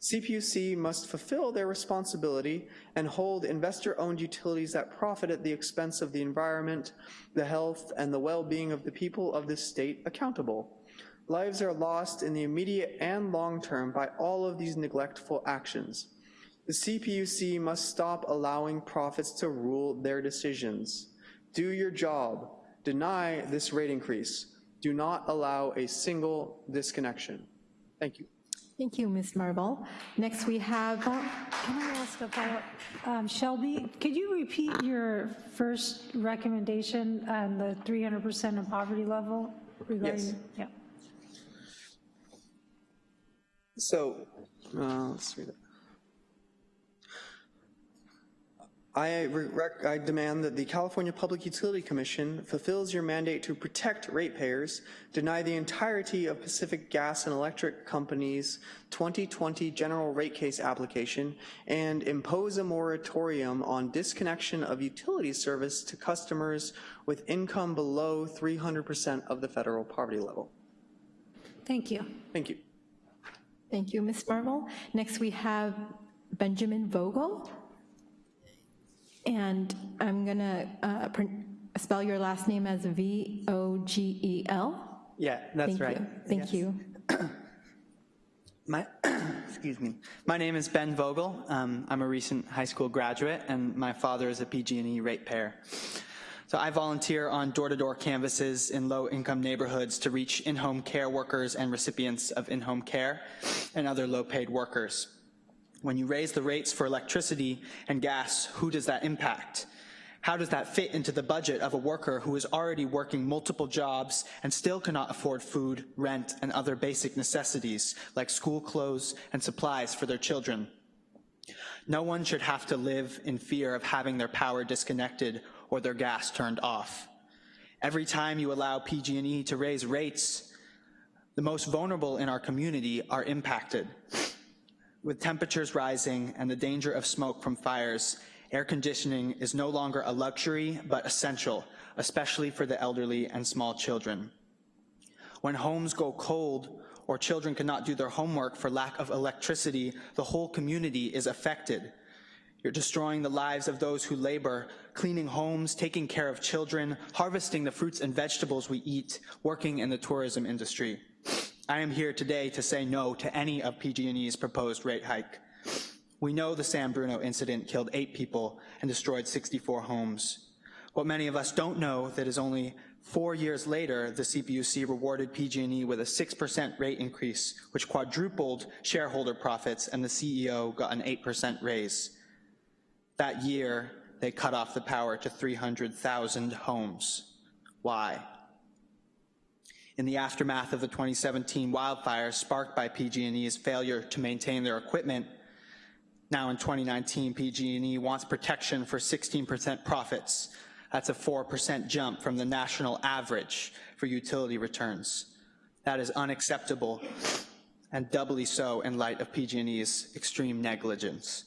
CPUC must fulfill their responsibility and hold investor-owned utilities that profit at the expense of the environment, the health, and the well-being of the people of this state accountable. Lives are lost in the immediate and long term by all of these neglectful actions. The CPUC must stop allowing profits to rule their decisions. Do your job. Deny this rate increase. Do not allow a single disconnection. Thank you.
Thank you, Ms. Marvell. Next, we have,
Can I ask a follow-up? Um, Shelby, could you repeat your first recommendation on the 300% of poverty level? regarding-
Yes.
Yeah.
So, uh, let's read it. I, rec- I demand that the California Public Utility Commission fulfills your mandate to protect ratepayers, deny the entirety of Pacific Gas and Electric Company's 2020 general rate case application, and impose a moratorium on disconnection of utility service to customers with income below 300% of the federal poverty level.
Thank you.
Thank you.
thank you, Ms. Marvell. Next, we have Benjamin Vogel. And I'm gonna uh, spell your last name as V-O-G-E-L.
Yeah, that's
Thank
right.
you. Thank you.
My, excuse me. My name is Ben Vogel. Um, I'm a recent high school graduate, and my father is a PG&E ratepayer. So I volunteer on door-to-door canvases in low-income neighborhoods to reach in-home care workers and recipients of in-home care and other low-paid workers. When you raise the rates for electricity and gas, who does that impact? How does that fit into the budget of a worker who is already working multiple jobs and still cannot afford food, rent, and other basic necessities like school clothes and supplies for their children? No one should have to live in fear of having their power disconnected or their gas turned off. Every time you allow PG&E to raise rates, the most vulnerable in our community are impacted. With temperatures rising and the danger of smoke from fires, air conditioning is no longer a luxury, but essential, especially for the elderly and small children. When homes go cold or children cannot do their homework for lack of electricity, the whole community is affected. You're destroying the lives of those who labor, cleaning homes, taking care of children, harvesting the fruits and vegetables we eat, working in the tourism industry. I am here today to say no to any of PG&E's proposed rate hike. We know the San Bruno incident killed eight people and destroyed 64 homes. What many of us don't know that is only Four years later, the CPUC rewarded PG&E with a 6% rate increase, which quadrupled shareholder profits, and the CEO got an 8% raise. That year, they cut off the power to 300,000 homes. Why? In the aftermath of the 2017 wildfires sparked by PG&E's failure to maintain their equipment, now in 2019, PG&E wants protection for 16% profits. That's a 4% jump from the national average for utility returns. That is unacceptable and doubly so in light of PG&E's extreme negligence.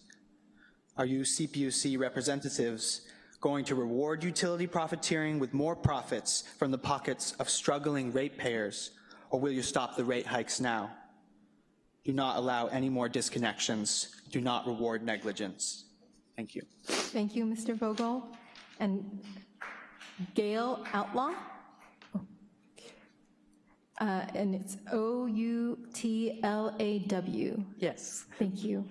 Are you CPUC representatives going to reward utility profiteering with more profits from the pockets of struggling ratepayers, or will you stop the rate hikes now? Do not allow any more disconnections. Do not reward negligence. Thank you.
Thank you, Mr. Vogel. And Gail Outlaw? Uh, And it's O-U-T-L-A-W.
Yes.
Thank you.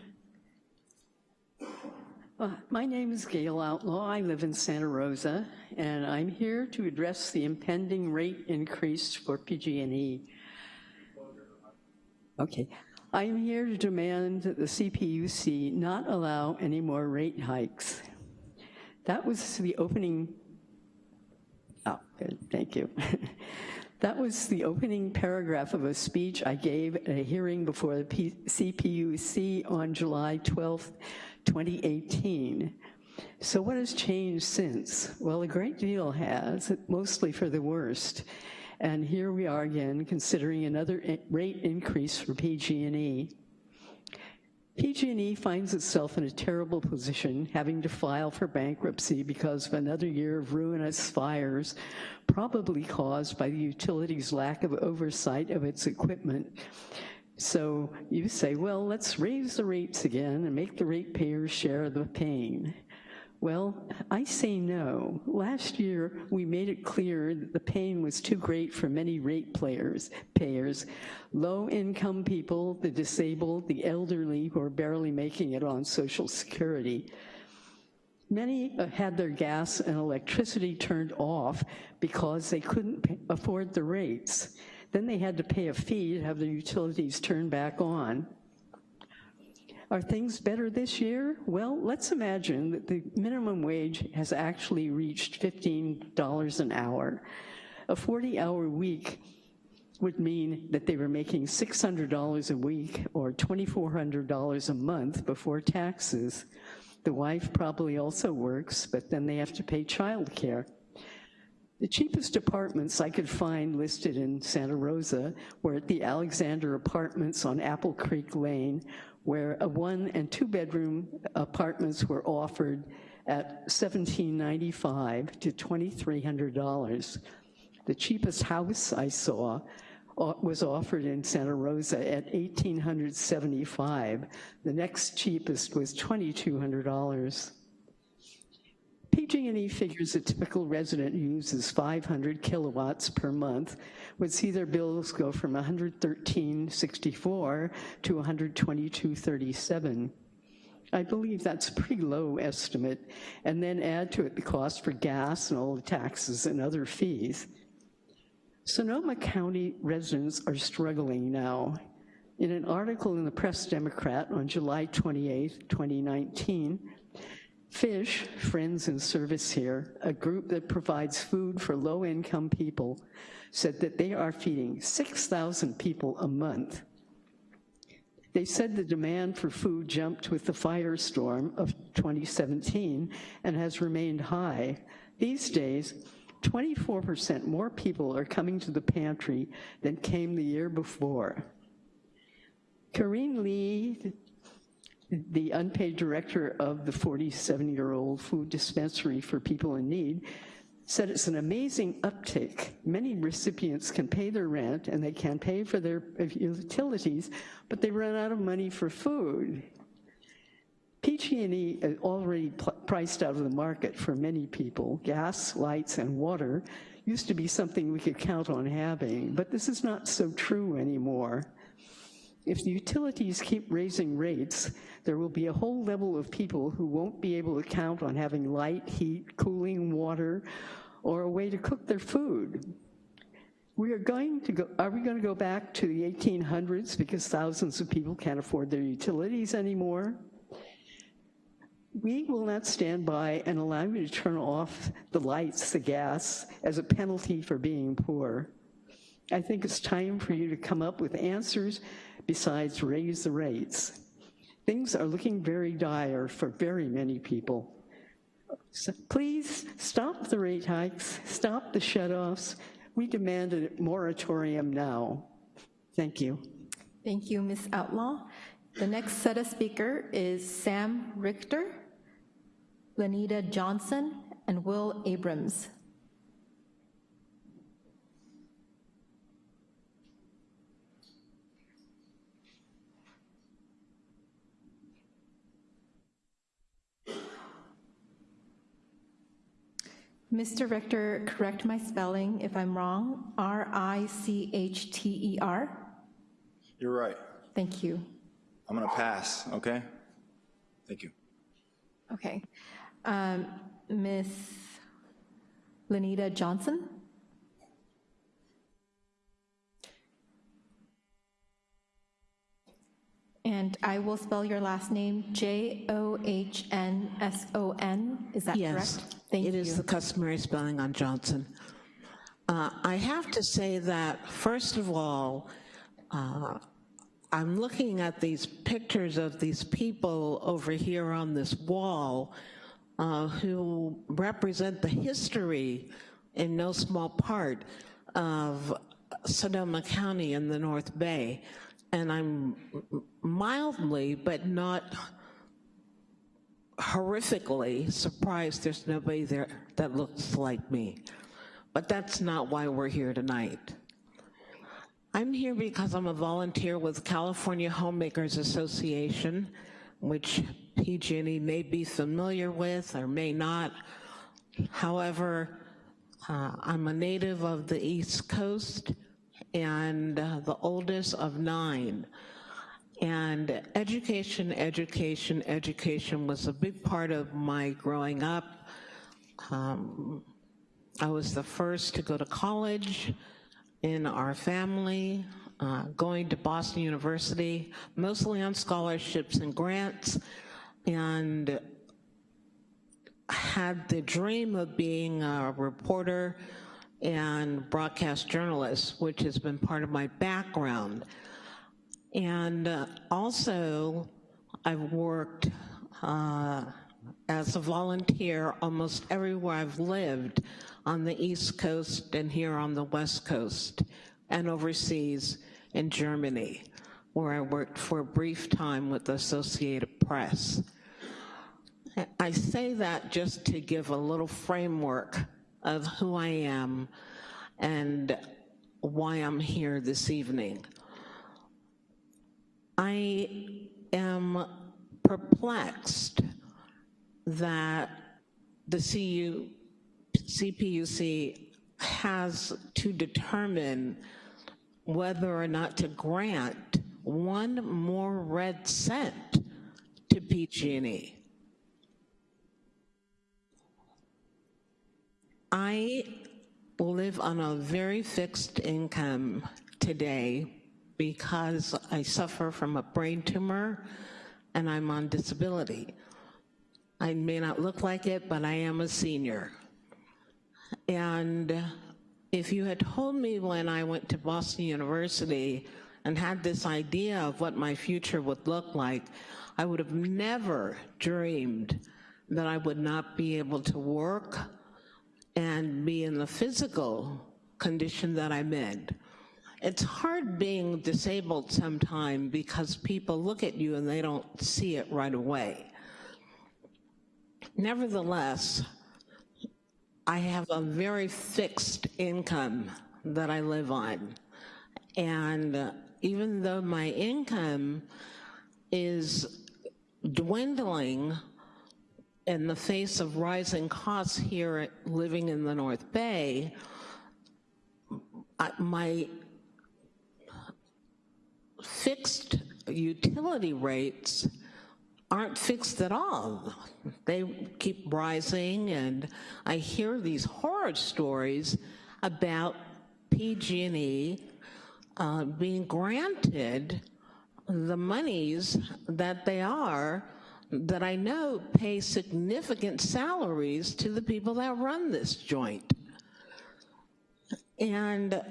Uh, My name is Gail Outlaw. I live in Santa Rosa, and I'm here to address the impending rate increase for PG&E. Okay. I'm here to demand that the CPUC not allow any more rate hikes. That was the opening, oh, good, thank you. That was the opening paragraph of a speech I gave at a hearing before the P CPUC on July 12th, 2018. So what has changed since? Well, a great deal has, mostly for the worst. And here we are again, considering another rate increase for PG&E. PG&E finds itself in a terrible position, having to file for bankruptcy because of another year of ruinous fires, probably caused by the utility's lack of oversight of its equipment. So you say, well, let's raise the rates again and make the ratepayers share the pain. Well, I say no. Last year, we made it clear that the pain was too great for many rate players, payers, low-income people, the disabled, the elderly who are barely making it on Social Security. Many uh, had their gas and electricity turned off because they couldn't afford the rates. Then they had to pay a fee to have their utilities turned back on. Are things better this year? Well, let's imagine that the minimum wage has actually reached $15 an hour. A 40-hour week would mean that they were making $600 a week or $2,400 a month before taxes. The wife probably also works, but then they have to pay childcare. The cheapest apartments I could find listed in Santa Rosa were at the Alexander Apartments on Apple Creek Lane, where a one and two bedroom apartments were offered at 1,795 to $2,300. The cheapest house I saw uh, was offered in Santa Rosa at 1,875. The next cheapest was $2,200. PG&E figures a typical resident who uses 500 kilowatts per month, would see their bills go from 113.64 to 122.37. I believe that's a pretty low estimate, and then add to it the cost for gas and all the taxes and other fees. Sonoma County residents are struggling now. In an article in the Press Democrat on July 28, 2019, FISH, Friends in Service Here, a group that provides food for low-income people, said that they are feeding 6,000 people a month. They said the demand for food jumped with the firestorm of 2017 and has remained high. These days, 24% more people are coming to the pantry than came the year before. Karine Lee, the unpaid director of the 47-year-old food dispensary for people in need, said it's an amazing uptick. Many recipients can pay their rent and they can pay for their utilities, but they run out of money for food. PG&E is already priced out of the market for many people. Gas, lights, and water used to be something we could count on having, but this is not so true anymore. If the utilities keep raising rates, there will be a whole level of people who won't be able to count on having light, heat, cooling, water, or a way to cook their food. We are going to go, are we going to go back to the 1800s because thousands of people can't afford their utilities anymore? We will not stand by and allow you to turn off the lights, the gas, as a penalty for being poor. I think it's time for you to come up with answers besides raise the rates. Things are looking very dire for very many people. So please stop the rate hikes, stop the shutoffs. We demand a moratorium now. Thank you.
Thank you, Ms. Outlaw. The next set of speaker is Sam Richter, Lenita Johnson, and Will Abrams. Mr. Richter, correct my spelling if I'm wrong, R-I-C-H-T-E-R?
You're right.
Thank you.
I'm gonna pass, okay? Thank you.
Okay. Um, Ms. Lenita Johnson? And I will spell your last name, J-O-H-N-S-O-N, is that correct? Thank
it
you.
is the customary spelling on Johnson. Uh, I have to say that, first of all, uh, I'm looking at these pictures of these people over here on this wall uh, who represent the history, in no small part, of Sonoma County in the North Bay. And I'm mildly, but not horrifically surprised there's nobody there that looks like me. But that's not why we're here tonight. I'm here because I'm a volunteer with California Homemakers Association, which PG&E may be familiar with or may not. However, uh, I'm a native of the East Coast and uh, the oldest of nine. And education, education, education was a big part of my growing up. Um, I was the first to go to college in our family, uh, going to Boston University, mostly on scholarships and grants, and had the dream of being a reporter and broadcast journalist, which has been part of my background. And uh, also, I've worked uh, as a volunteer almost everywhere I've lived on the East Coast and here on the West Coast and overseas in Germany, where I worked for a brief time with the Associated Press. I say that just to give a little framework of who I am and why I'm here this evening. I am perplexed that the CU, CPUC has to determine whether or not to grant one more red cent to PG&E. I live on a very fixed income today because I suffer from a brain tumor and I'm on disability. I may not look like it, but I am a senior. And if you had told me when I went to Boston University and had this idea of what my future would look like, I would have never dreamed that I would not be able to work and be in the physical condition that I'm in. It's hard being disabled sometime because people look at you and they don't see it right away. Nevertheless, I have a very fixed income that I live on. And even though my income is dwindling in the face of rising costs here living in the North Bay, my fixed utility rates aren't fixed at all. They keep rising, and I hear these horror stories about PG&E uh, being granted the monies that they are, that I know pay significant salaries to the people that run this joint. And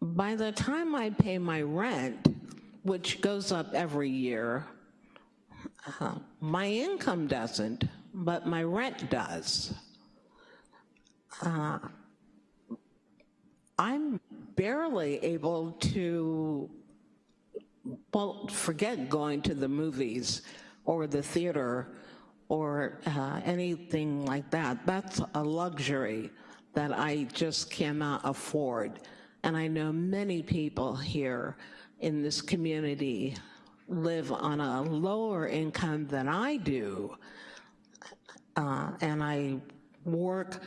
by the time I pay my rent, which goes up every year, uh, my income doesn't, but my rent does. Uh, I'm barely able to, well, forget going to the movies or the theater or uh, anything like that. That's a luxury that I just cannot afford. And I know many people here in this community live on a lower income than I do. Uh, and I work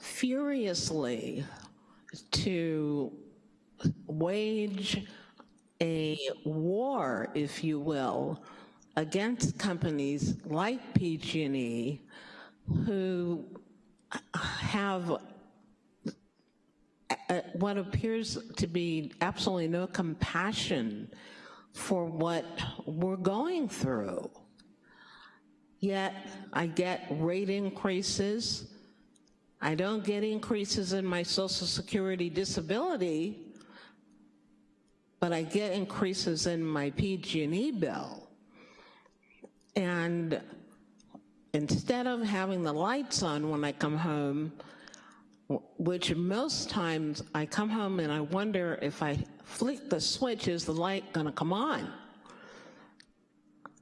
furiously to wage a war, if you will, against companies like PG&E who have Uh, what appears to be absolutely no compassion for what we're going through. Yet I get rate increases. I don't get increases in my Social Security disability, but I get increases in my PG&E bill. And instead of having the lights on when I come home, which most times I come home and I wonder if I flick the switch, is the light gonna come on?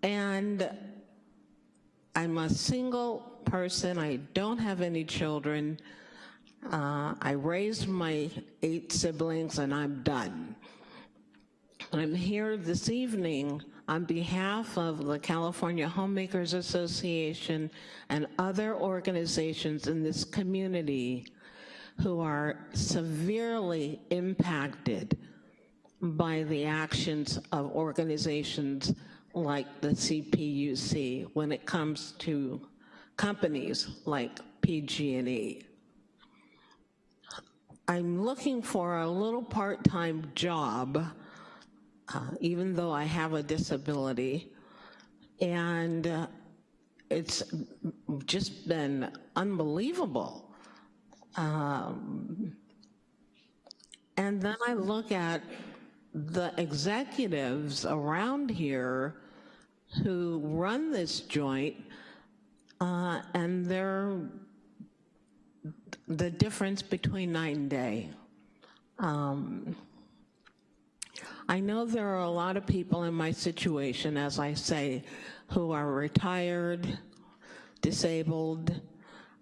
And I'm a single person, I don't have any children. Uh, I raised my eight siblings and I'm done. I'm here this evening on behalf of the California Homemakers Association and other organizations in this community who are severely impacted by the actions of organizations like the CPUC when it comes to companies like PG&E. I'm looking for a little part-time job, uh, even though I have a disability, and uh, it's just been unbelievable um, and then I look at the executives around here who run this joint uh, and they're the difference between night and day. Um, I know there are a lot of people in my situation, as I say, who are retired, disabled,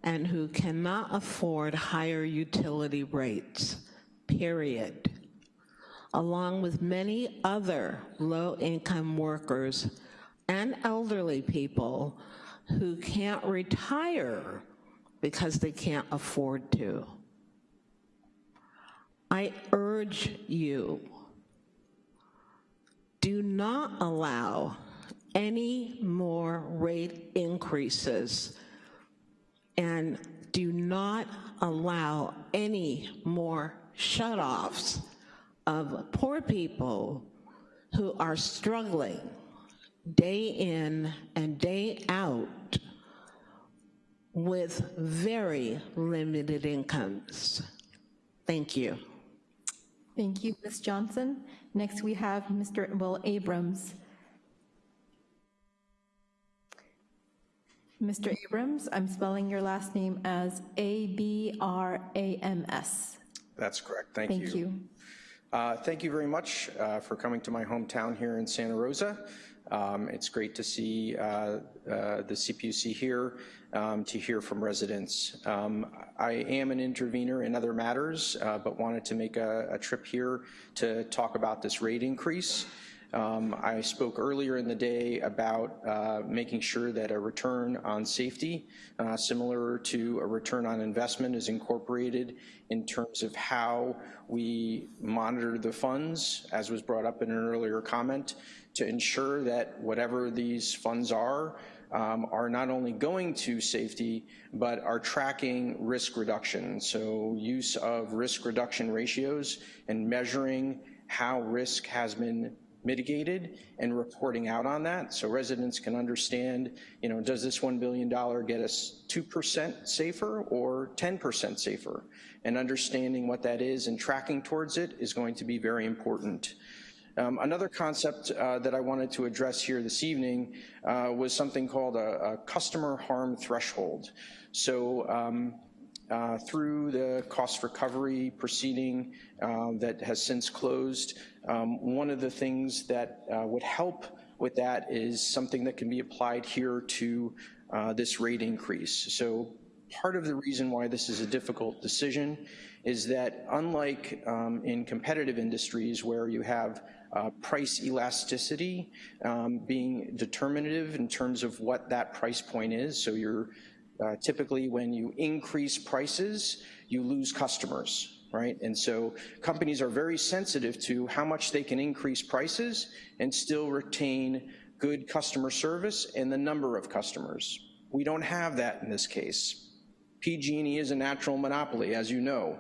and who cannot afford higher utility rates, period, along with many other low-income workers and elderly people who can't retire because they can't afford to. I urge you, do not allow any more rate increases and do not allow any more shutoffs of poor people who are struggling day in and day out with very limited incomes. Thank you.
Thank you, Ms. Johnson. Next, we have Mr. Will Abrams. Mr. Abrams, I'm spelling your last name as A-B-R-A-M-S.
That's correct. Thank, you.
Thank you.
Uh, thank you very much uh, for coming to my hometown here in Santa Rosa. Um, it's great to see uh, uh the CPUC here um, to hear from residents. Um, I am an intervener in other matters, uh, but wanted to make a, a, trip here to talk about this rate increase. Um, I spoke earlier in the day about uh, making sure that a return on safety, uh, similar to a return on investment, is incorporated in terms of how we monitor the funds, as was brought up in an earlier comment, to ensure that whatever these funds are, um, are not only going to safety, but are tracking risk reduction. So use of risk reduction ratios and measuring how risk has been mitigated and reporting out on that so residents can understand, you know, does this $1 billion get us 2% safer or 10% safer? And understanding what that is and tracking towards it is going to be very important. Um, another concept uh, that I wanted to address here this evening uh, was something called a, a, customer harm threshold. So um, uh, through the cost recovery proceeding uh, that has since closed, um, one of the things that uh, would help with that is something that can be applied here to uh, this rate increase. So part of the reason why this is a difficult decision is that unlike um, in competitive industries where you have uh, price elasticity um, being determinative in terms of what that price point is. So you're uh, typically when you increase prices, you lose customers, right? And so companies are very sensitive to how much they can increase prices and still retain good customer service and the number of customers. We don't have that in this case. PG&E is a natural monopoly, as you know,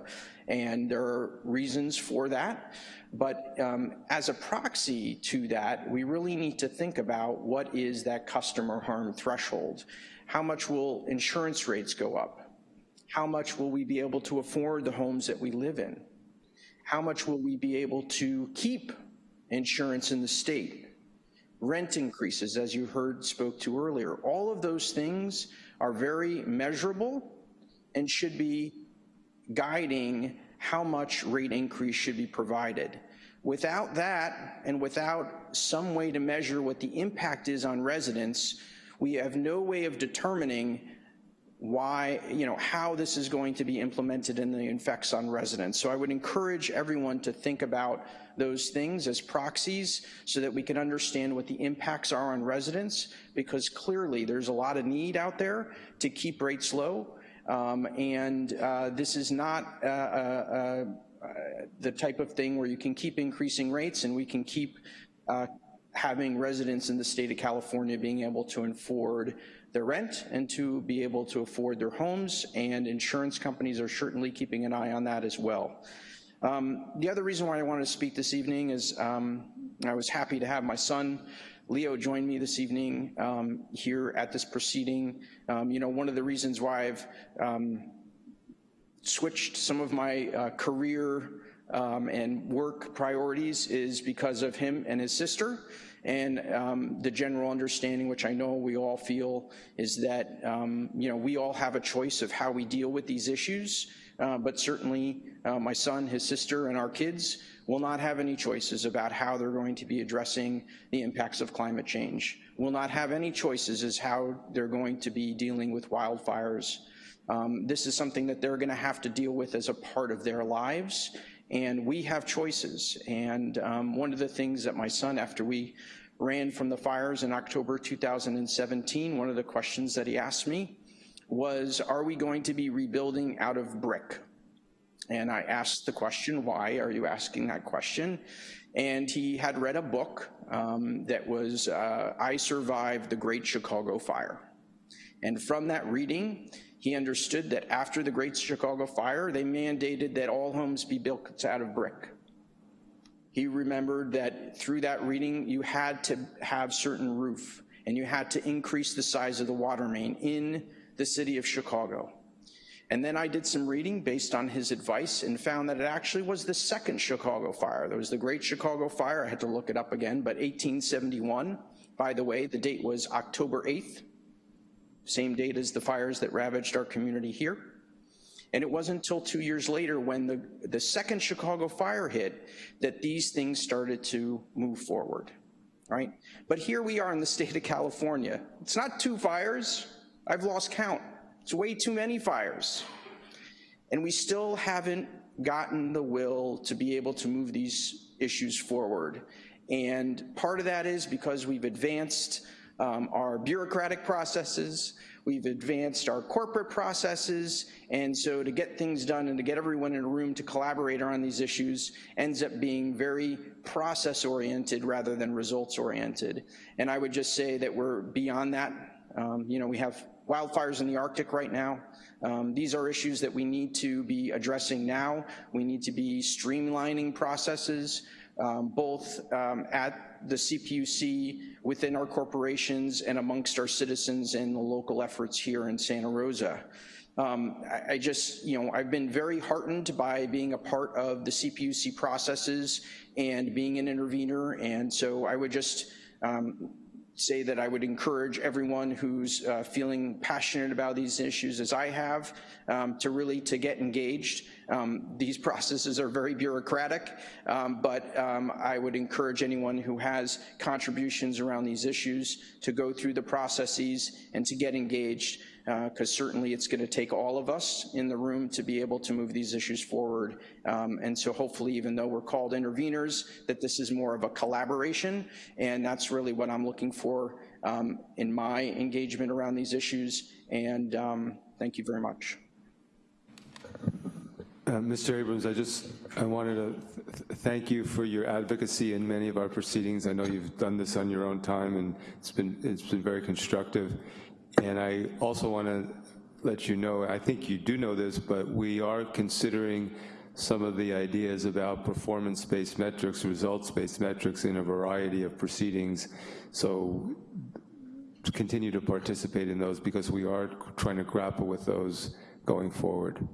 and there are reasons for that. But um, as a proxy to that, we really need to think about what is that customer harm threshold. How much will insurance rates go up? How much will we be able to afford the homes that we live in? How much will we be able to keep insurance in the state? Rent increases, as you heard spoke to earlier. All of those things are very measurable and should be guiding how much rate increase should be provided. Without that, and without some way to measure what the impact is on residents, we have no way of determining why, you know, how this is going to be implemented and the effects on residents. So I would encourage everyone to think about those things as proxies so that we can understand what the impacts are on residents because clearly there's a lot of need out there to keep rates low um, and uh, this is not uh, uh, the type of thing where you can keep increasing rates and we can keep having residents in the state of California being able to afford their rent and to be able to afford their homes, and insurance companies are certainly keeping an eye on that as well. Um, the other reason why I wanted to speak this evening is um, I was happy to have my son Leo join me this evening um, here at this proceeding. Um, you know, one of the reasons why I've um, switched some of my uh, career um, and work priorities is because of him and his sister. And um, the general understanding, which I know we all feel, is that um, you know we all have a choice of how we deal with these issues. Uh, but certainly, uh, my son, his sister, and our kids will not have any choices about how they're going to be addressing the impacts of climate change, will not have any choices as how they're going to be dealing with wildfires. Um, this is something that they're gonna have to deal with as a part of their lives, and we have choices. And um, one of the things that my son, after we ran from the fires in October 2017, one of the questions that he asked me was, are we going to be rebuilding out of brick? And I asked the question, why are you asking that question? And he had read a book um, that was, uh, I Survived the Great Chicago Fire. And from that reading, he understood that after the Great Chicago Fire, they mandated that all homes be built out of brick. He remembered that through that reading, you had to have certain roof and you had to increase the size of the water main in the city of Chicago. And then I did some reading based on his advice and found that it actually was the second Chicago fire. There was the Great Chicago Fire, I had to look it up again, but 1871. By the way, the date was October 8th, same date as the fires that ravaged our community here. And it wasn't until two years later when the, the second Chicago fire hit that these things started to move forward, right? But here we are in the state of California. It's not two fires, I've lost count. It's way too many fires. And we still haven't gotten the will to be able to move these issues forward. And part of that is because we've advanced um, our bureaucratic processes, we've advanced our corporate processes, and so to get things done and to get everyone in a room to collaborate on these issues ends up being very process-oriented rather than results-oriented. And I would just say that we're beyond that. Um, you know, we have wildfires in the Arctic right now. Um, these are issues that we need to be addressing now. We need to be streamlining processes, um, both um, at the CPUC, within our corporations, and amongst our citizens and the local efforts here in Santa Rosa. Um, I, I, just, you know, I've been very heartened by being a part of the CPUC processes and being an intervener, and so I would just um, say that I would encourage everyone who's uh, feeling passionate about these issues as I have um, to really to get engaged. Um, these processes are very bureaucratic, um, but um, I would encourage anyone who has contributions around these issues to go through the processes and to get engaged because uh, certainly it's going to take all of us in the room to be able to move these issues forward. Um, and so hopefully, even though we're called interveners, that this is more of a collaboration, and that's really what I'm looking for um, in my engagement around these issues. And um, thank you very much.
Uh, Mr. Abrams, I just I wanted to th thank you for your advocacy in many of our proceedings. I know you've done this on your own time, and it's been it's been very constructive. And I also want to let you know, I think you do know this, but we are considering some of the ideas about performance-based metrics, results-based metrics in a variety of proceedings. So continue to participate in those because we are trying to grapple with those going forward.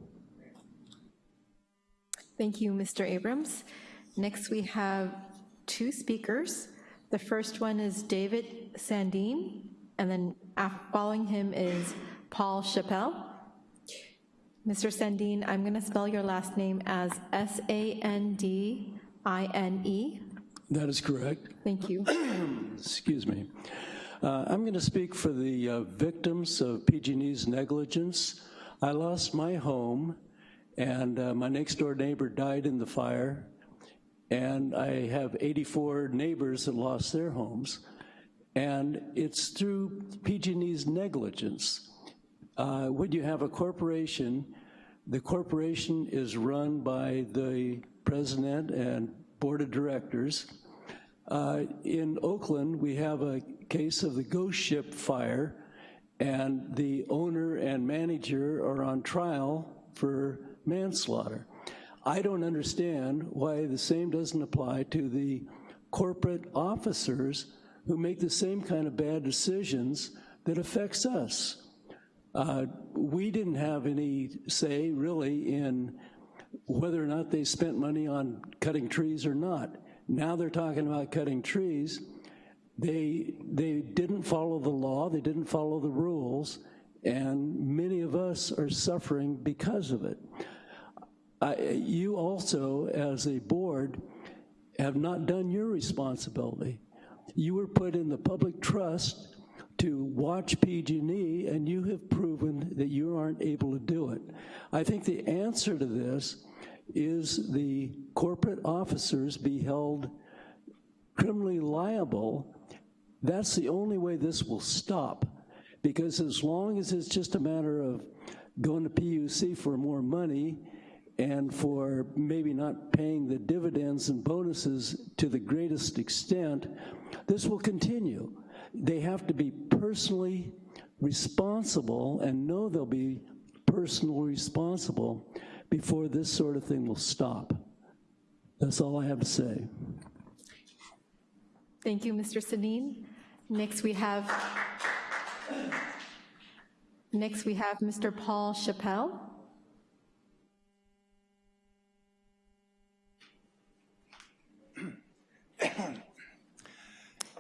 Thank you, Mr. Abrams. Next, we have two speakers. The first one is David Sandine and then following him is Paul Chappell. Mr. Sandine, I'm going to spell your last name as S-A-N-D-I-N-E.
That is correct.
Thank you.
Excuse me. Uh, I'm going to speak for the uh, victims of PG&E's negligence. I lost my home, and uh, my next door neighbor died in the fire, and I have 84 neighbors that lost their homes. And it's through PG&E's negligence. Uh, when you have a corporation, the corporation is run by the president and board of directors. Uh, in Oakland, we have a case of the ghost ship fire, and the owner and manager are on trial for manslaughter. I don't understand why the same doesn't apply to the corporate officers who make the same kind of bad decisions that affects us. Uh, we didn't have any say, really, in whether or not they spent money on cutting trees or not. Now they're talking about cutting trees. They, they didn't follow the law, they didn't follow the rules, and many of us are suffering because of it. I, you also, as a board, have not done your responsibility. You were put in the public trust to watch PG&E, and you have proven that you aren't able to do it. I think the answer to this is the corporate officers be held criminally liable. That's the only way this will stop. Because as long as it's just a matter of going to PUC for more money and for maybe not paying the dividends and bonuses to the greatest extent, this will continue. They have to be personally responsible and know they'll be personally responsible before this sort of thing will stop. That's all I have to say.
Thank you, Mr. Sandine. Next we have, next we have Mr. Paul Chappell.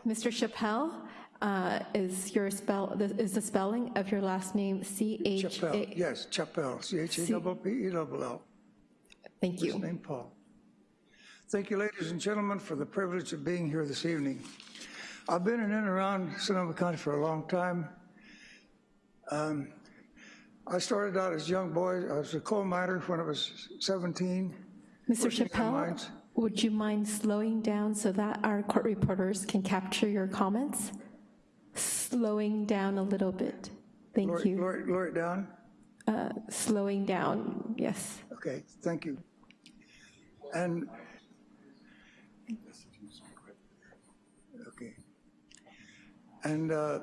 Mr. Chappelle, uh, is your spell, is the spelling of your last name C-H-A?
Chappelle, yes, Chappelle, C-H-A-P-P-E-L-L.
Thank you.
Name Paul. Thank you, ladies and gentlemen, for the privilege of being here this evening. I've been in and around Sonoma County for a long time. Um, I started out as a young boy. I was a coal miner when I was 17.
Mr. Chappelle, Would you mind slowing down so that our court reporters can capture your comments? Slowing down a little bit. Thank
Lower-
you.
Lower lower it down?
Uh, Slowing down, yes.
Okay, thank you. And, okay. And uh,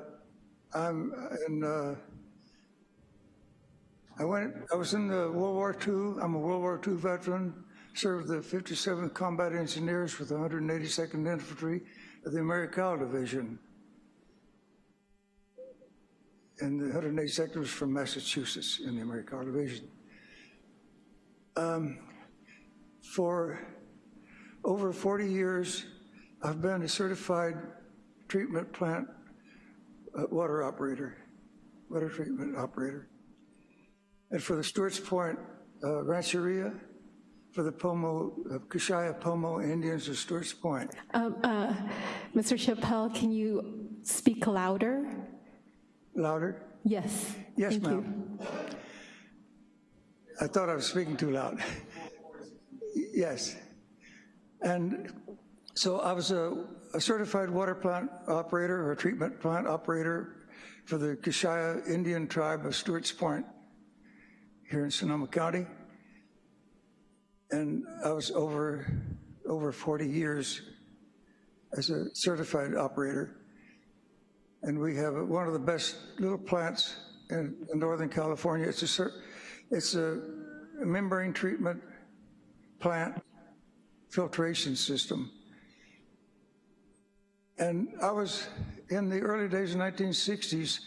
I'm, in, uh, I went, I was in the World War II, I'm a World War II veteran, served the 57th Combat Engineers with the 182nd Infantry of the Americal Division. And the 182nd was from Massachusetts in the Americal Division. Um, for over 40 years, I've been a certified treatment plant uh, water operator, water treatment operator. And for the Stewart's Point uh, Rancheria, for the Pomo, uh, Kashaya Pomo Indians of Stewart's Point.
Um, uh, Mr. Chappelle, can you speak louder?
Louder?
Yes.
Yes, ma'am. I thought I was speaking too loud. yes. And so I was a, a certified water plant operator or treatment plant operator for the Kashaya Indian tribe of Stewart's Point here in Sonoma County. And I was over, over 40 years as a certified operator. And we have one of the best little plants in, in Northern California. It's a, it's a membrane treatment plant filtration system. And I was, in the early days of 1960s,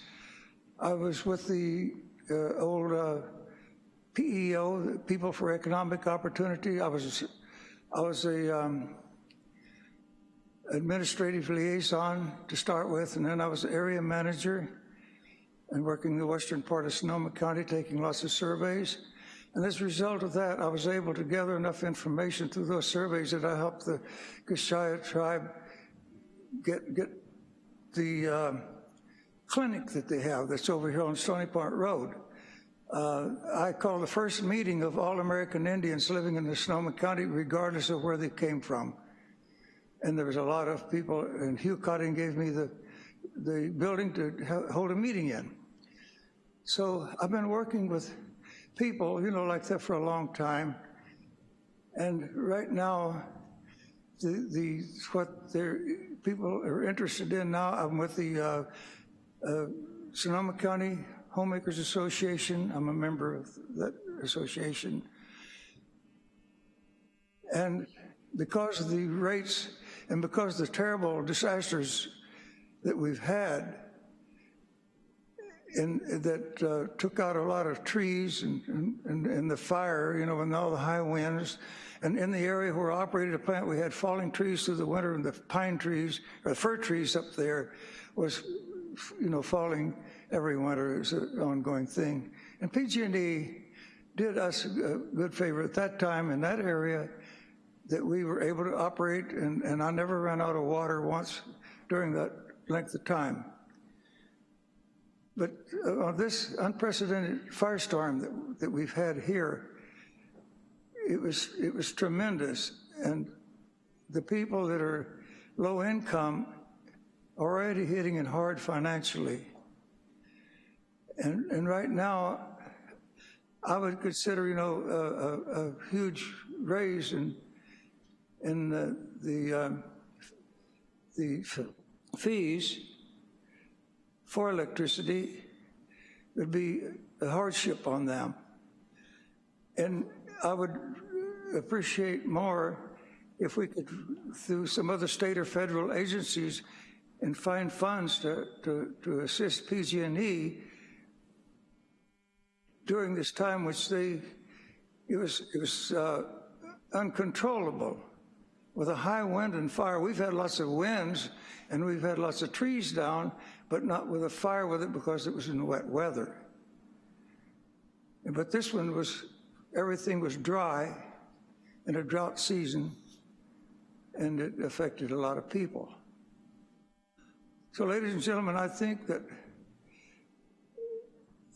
I was with the uh, old uh, PEO, People for Economic Opportunity. I was, I was a um, administrative liaison to start with, and then I was area manager and working the western part of Sonoma County, taking lots of surveys. And as a result of that, I was able to gather enough information through those surveys that I helped the Kashaya tribe get, get the um, clinic that they have that's over here on Stony Point Road. Uh, I called the first meeting of all American Indians living in the Sonoma County, regardless of where they came from. And there was a lot of people, and Hugh Cotting gave me the, the building to hold a meeting in. So I've been working with people, you know, like that for a long time. And right now, the, the what they're, people are interested in now, I'm with the uh, uh, Sonoma County Homemakers Association. I'm a member of that association. And because of the rates and because of the terrible disasters that we've had, and that uh, took out a lot of trees and, and, and the fire, you know, and all the high winds. And in the area where I operated a plant, we had falling trees through the winter, and the pine trees, or the fir trees up there was, you know, falling every winter. is an ongoing thing. And PG&E did us a good favor at that time in that area that we were able to operate, and, and I never ran out of water once during that length of time. But uh, on this unprecedented firestorm that, that we've had here, it was, it was tremendous. And the people that are low income are already hitting it hard financially. And, and right now, I would consider, you know, a, a, a huge raise in, in the, the, um, the fees for electricity would be a hardship on them. And I would appreciate more if we could, through some other state or federal agencies, and find funds to, to, to assist PG&E during this time which they, it was, it was uh, uncontrollable with a high wind and fire. We've had lots of winds and we've had lots of trees down, but not with a fire with it because it was in wet weather. But this one was, everything was dry in a drought season, and it affected a lot of people. So ladies and gentlemen, I think that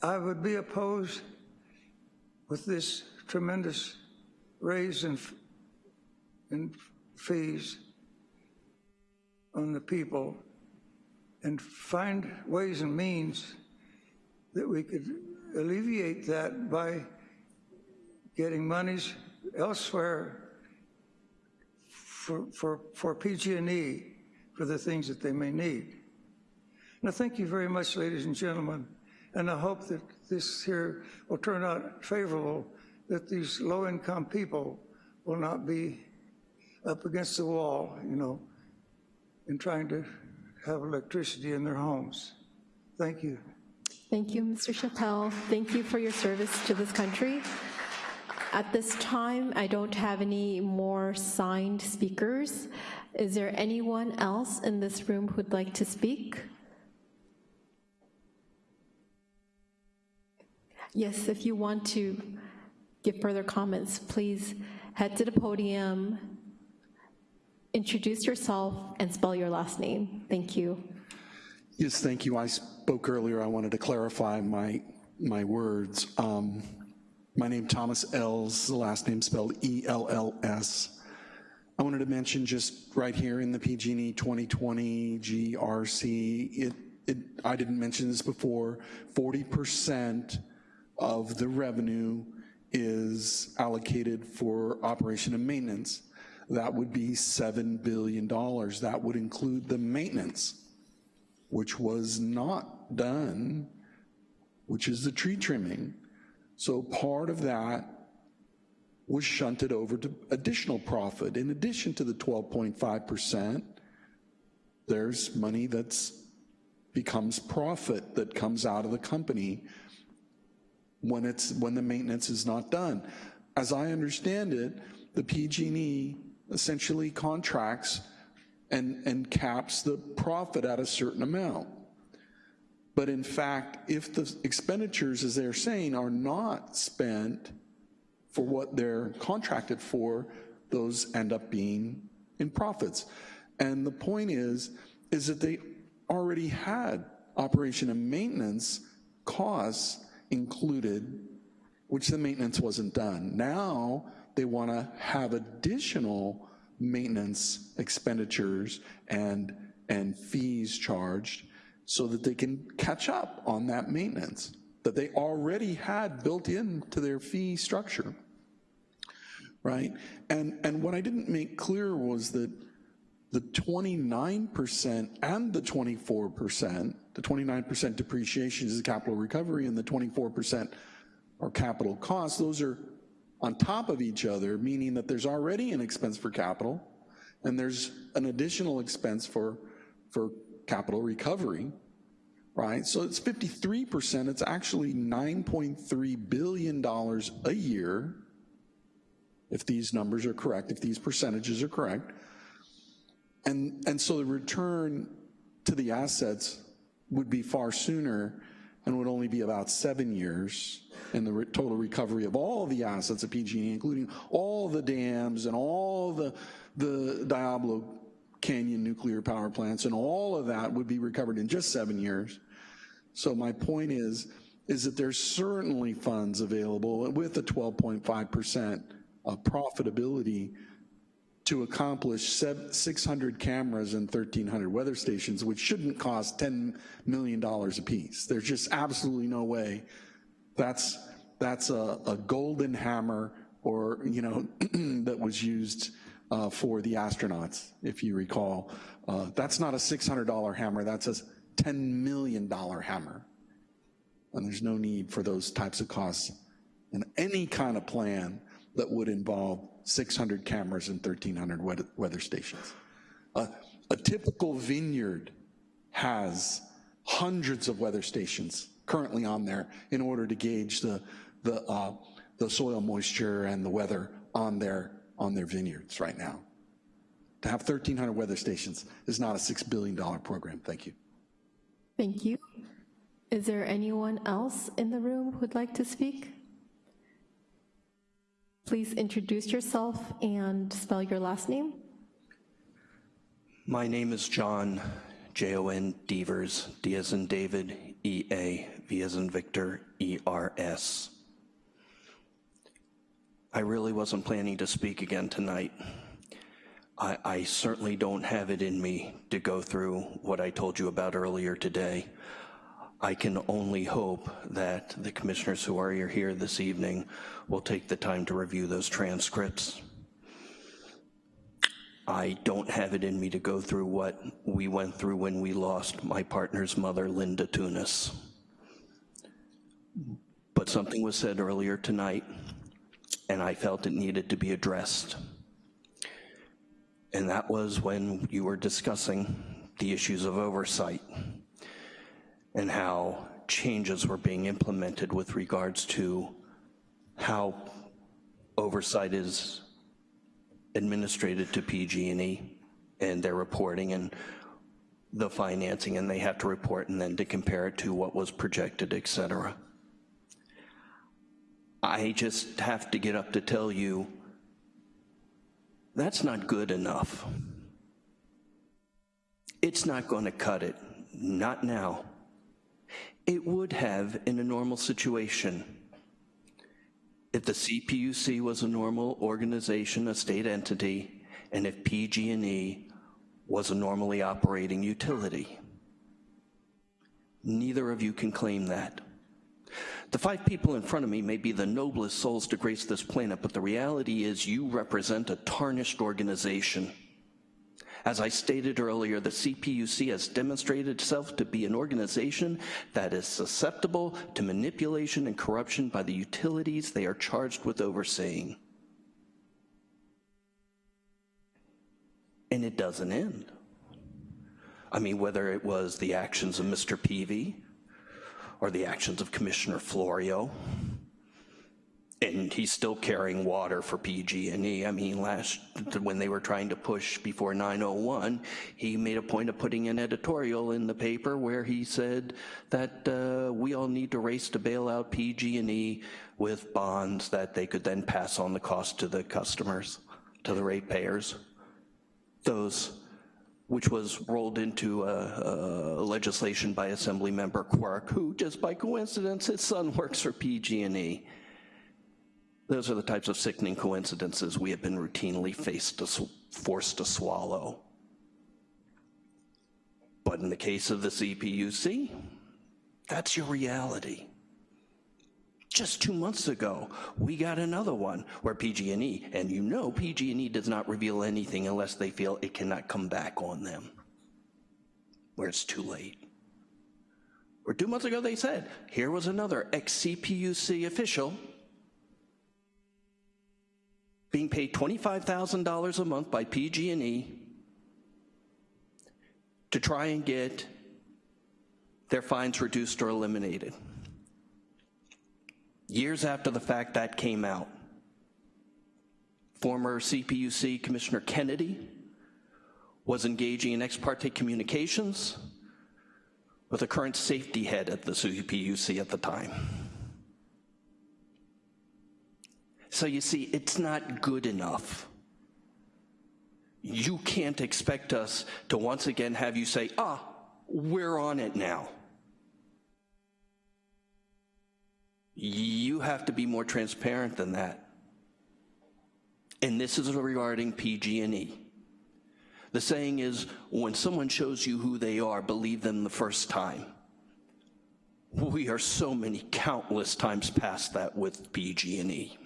I would be opposed with this tremendous raise in, in fees on the people and find ways and means that we could alleviate that by getting monies elsewhere for, for, for PG&E for the things that they may need. Now, thank you very much, ladies and gentlemen, and I hope that this here will turn out favorable, that these low-income people will not be up against the wall, you know, in trying to have electricity in their homes. Thank you.
Thank you, Mr. Chappelle. Thank you for your service to this country. At this time, I don't have any more signed speakers. Is there anyone else in this room who'd like to speak? Yes, if you want to give further comments, please head to the podium, introduce yourself, and spell your last name. Thank you.
Yes, thank you. I spoke earlier. I wanted to clarify my, my words. Um, my name Thomas Ells, the last name spelled E-L-L-S. I wanted to mention just right here in the PG&E 2020 GRC, it, it, I didn't mention this before, 40% of the revenue is allocated for operation and maintenance. That would be $7 billion. That would include the maintenance, which was not done, which is the tree trimming. So part of that was shunted over to additional profit. In addition to the 12.5%, there's money that's becomes profit that comes out of the company when it's when the maintenance is not done. As I understand it, the PG&E essentially contracts and, and caps the profit at a certain amount. But in fact, if the expenditures, as they're saying, are not spent for what they're contracted for, those end up being in profits. And the point is, is that they already had operation and maintenance costs included, which the maintenance wasn't done. Now they want to have additional maintenance expenditures and, and fees charged so that they can catch up on that maintenance that they already had built into their fee structure, right? And, and what I didn't make clear was that the 29% and the 24%, the 29% depreciation is capital recovery and the 24% are capital costs, those are on top of each other, meaning that there's already an expense for capital and there's an additional expense for, for capital recovery, right? So it's 53%, it's actually $9.3 billion a year, if these numbers are correct, if these percentages are correct. And, and so the return to the assets would be far sooner and would only be about seven years in the re total recovery of all the assets of PG&E, including all the dams and all the, the Diablo Canyon nuclear power plants, and all of that would be recovered in just seven years. So my point is, is that there's certainly funds available with a 12.5% of profitability to accomplish 600 cameras and 1,300 weather stations, which shouldn't cost $10 million apiece. There's just absolutely no way. That's, that's a, a golden hammer or, you know, that was used uh, for the astronauts, if you recall. Uh, that's not a $600 hammer, that's a $10 million hammer. And there's no need for those types of costs in any kind of plan that would involve 600 cameras and 1,300 weather stations. Uh, a typical vineyard has hundreds of weather stations currently on there in order to gauge the, the, uh, the soil moisture and the weather on their on their vineyards right now. To have 1,300 weather stations is not a $6 billion program. Thank you.
Thank you. Is there anyone else in the room who'd like to speak? Please introduce yourself and spell your last name.
My name is John, J-O-N Devers, D as in David, E-A, V as in Victor, E-R-S. I really wasn't planning to speak again tonight. I, I certainly don't have it in me to go through what I told you about earlier today. I can only hope that the commissioners who are here this evening will take the time to review those transcripts. I don't have it in me to go through what we went through when we lost my partner's mother, Linda Tunis. But something was said earlier tonight, and I felt it needed to be addressed. And that was when you were discussing the issues of oversight and how changes were being implemented with regards to how oversight is administrated to PG&E and their reporting and the financing and they have to report and then to compare it to what was projected, et cetera. I just have to get up to tell you that's not good enough. It's not going to cut it, not now. It would have in a normal situation. If the CPUC was a normal organization, a state entity, and if PG&E was a normally operating utility. Neither of you can claim that. The five people in front of me may be the noblest souls to grace this planet, but the reality is you represent a tarnished organization. As I stated earlier, the CPUC has demonstrated itself to be an organization that is susceptible to manipulation and corruption by the utilities they are charged with overseeing. And it doesn't end. I mean, whether it was the actions of Mr. Peevey or the actions of Commissioner Florio, and he's still carrying water for PG&E. I mean, last, when they were trying to push before 901, he made a point of putting an editorial in the paper where he said that uh, we all need to race to bail out PG&E with bonds that they could then pass on the cost to the customers, to the ratepayers those, which was rolled into a, a legislation by Assemblymember Quirk, who just by coincidence, his son works for PG&E. Those are the types of sickening coincidences we have been routinely faced to, forced to swallow. But in the case of the CPUC, that's your reality. Just two months ago, we got another one where PG&E, and you know PG&E does not reveal anything unless they feel it cannot come back on them, where it's too late. Or two months ago they said, here was another ex-CPUC official being paid $25,000 a month by PG&E to try and get their fines reduced or eliminated years after the fact that came out. Former CPUC Commissioner Kennedy was engaging in ex parte communications with the current safety head at the CPUC at the time. So you see, it's not good enough. You can't expect us to once again have you say, ah, we're on it now. You have to be more transparent than that. And this is regarding PG&E. The saying is, when someone shows you who they are, believe them the first time. We are so many countless times past that with PG&E.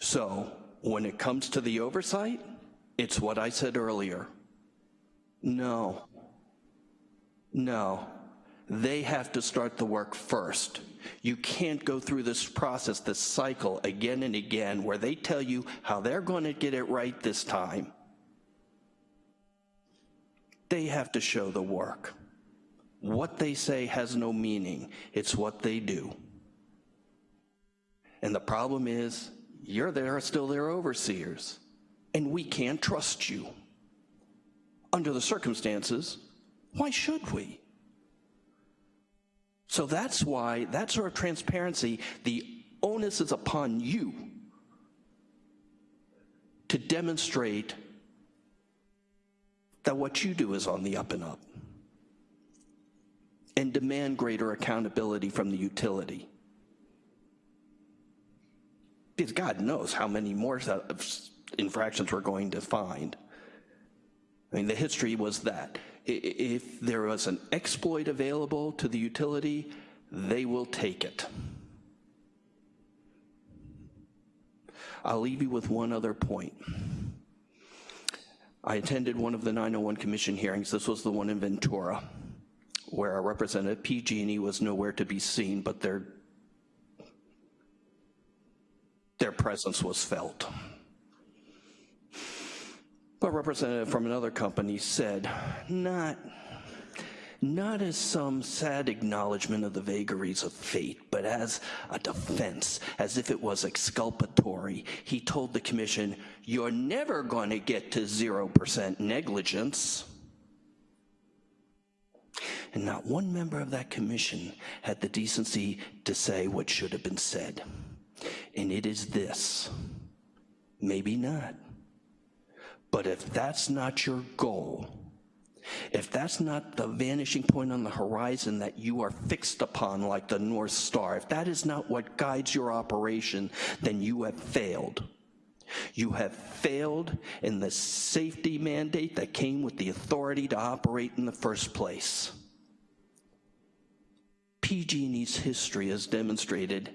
So when it comes to the oversight, it's what I said earlier. No. No they have to start the work first. You can't go through this process, this cycle again and again where they tell you how they're going to get it right this time. They have to show the work. What they say has no meaning. It's what they do. And the problem is, you're there, still their overseers, and we can't trust you. Under the circumstances, why should we? So that's why, that sort of transparency, the onus is upon you to demonstrate that what you do is on the up and up and demand greater accountability from the utility. Because God knows how many more uh, infractions we're going to find. I mean, the history was that. If there was an exploit available to the utility, they will take it. I'll leave you with one other point. I attended one of the 901 Commission hearings. This was the one in Ventura, where our representative PG&E was nowhere to be seen, but their their presence was felt. But representative from another company said, not, not as some sad acknowledgement of the vagaries of fate, but as a defense, as if it was exculpatory. He told the commission, you're never going to get to 0% negligence. And not one member of that commission had the decency to say what should have been said. And it is this, maybe not. But if that's not your goal, if that's not the vanishing point on the horizon that you are fixed upon like the North Star, if that is not what guides your operation, then you have failed. You have failed in the safety mandate that came with the authority to operate in the first place. PG&E's history has demonstrated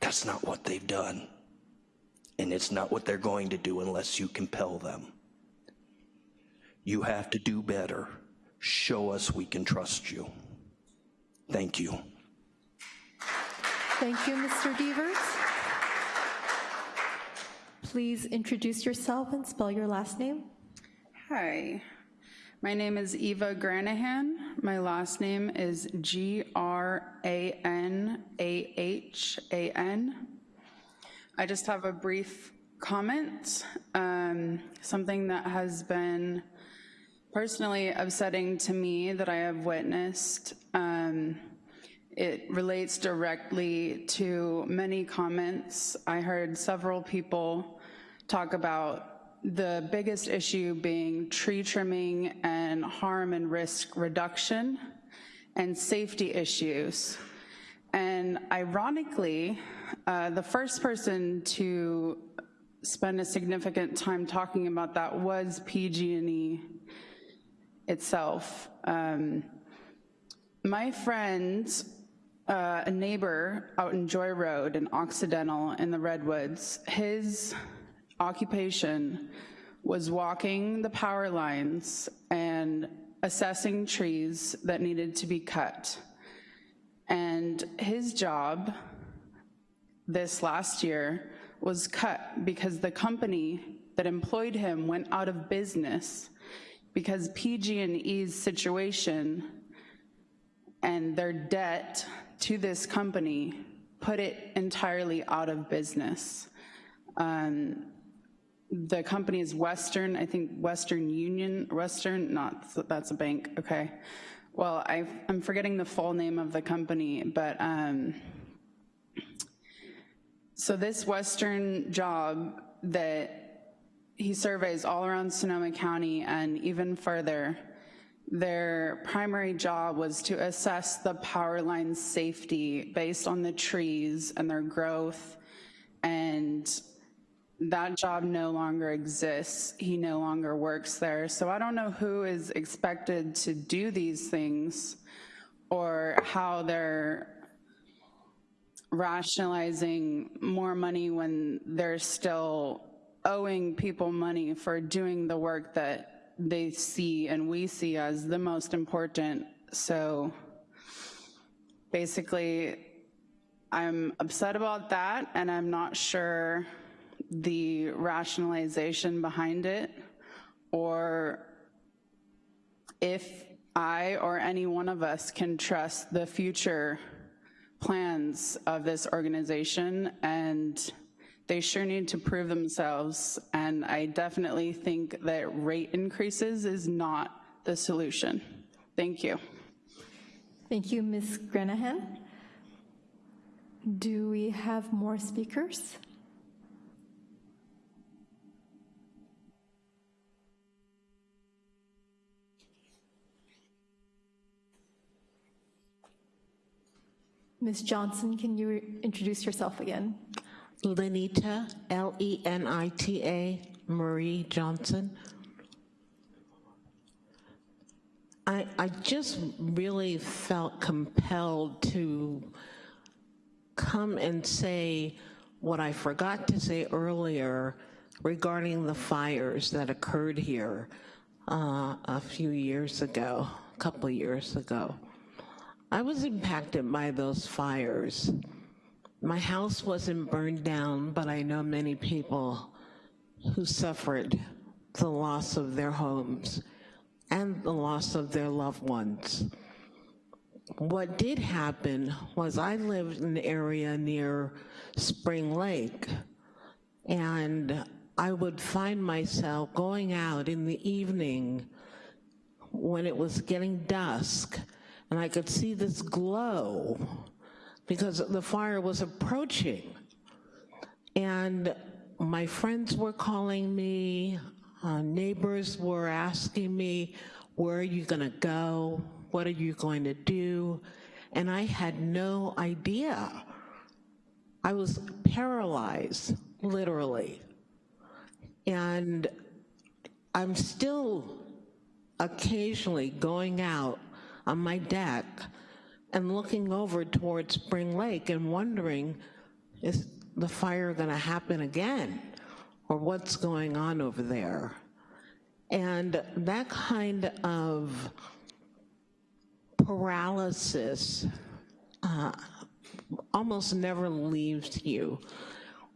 that's not what they've done. And it's not what they're going to do unless you compel them. You have to do better. Show us we can trust you. Thank you.
Thank you, Mr. Devers. Please introduce yourself and spell your last name.
Hi, my name is Eva Granahan. My last name is G R A N A H A N. I just have a brief comment, um, something that has been personally upsetting to me that I have witnessed. Um, it relates directly to many comments. I heard several people talk about the biggest issue being tree trimming and harm and risk reduction and safety issues. And ironically, uh, the first person to spend a significant time talking about that was PG&E itself. Um, my friend, uh, a neighbor out in Joy Road in Occidental in the Redwoods, his occupation was walking the power lines and assessing trees that needed to be cut. And his job this last year was cut because the company that employed him went out of business because PG&E's situation and their debt to this company put it entirely out of business. Um, the company is Western, I think Western Union, Western, not, that's a bank, okay. Well, I, I'm forgetting the full name of the company, but um, so this Western job that he surveys all around Sonoma County and even further, their primary job was to assess the power line safety based on the trees and their growth and that job no longer exists. He no longer works there. So I don't know who is expected to do these things or how they're rationalizing more money when they're still owing people money for doing the work that they see and we see as the most important. So basically, I'm upset about that and I'm not sure the rationalization behind it or if I or any one of us can trust the future plans of this organization and they sure need to prove themselves and I definitely think that rate increases is not the solution. Thank you.
Thank you, Ms. Granahan. Do we have more speakers? Ms. Johnson, can you introduce yourself again?
Lenita, L-E-N-I-T-A, Marie Johnson. I, I just really felt compelled to come and say what I forgot to say earlier regarding the fires that occurred here uh, a few years ago, a couple years ago. I was impacted by those fires. My house wasn't burned down, but I know many people who suffered the loss of their homes and the loss of their loved ones. What did happen was I lived in an area near Spring Lake, and I would find myself going out in the evening when it was getting dusk, and I could see this glow because the fire was approaching. And my friends were calling me, uh, neighbors were asking me, where are you gonna go? What are you going to do? And I had no idea. I was paralyzed, literally. And I'm still occasionally going out on my deck and looking over towards Spring Lake and wondering, is the fire gonna happen again? Or what's going on over there? And that kind of paralysis uh, almost never leaves you.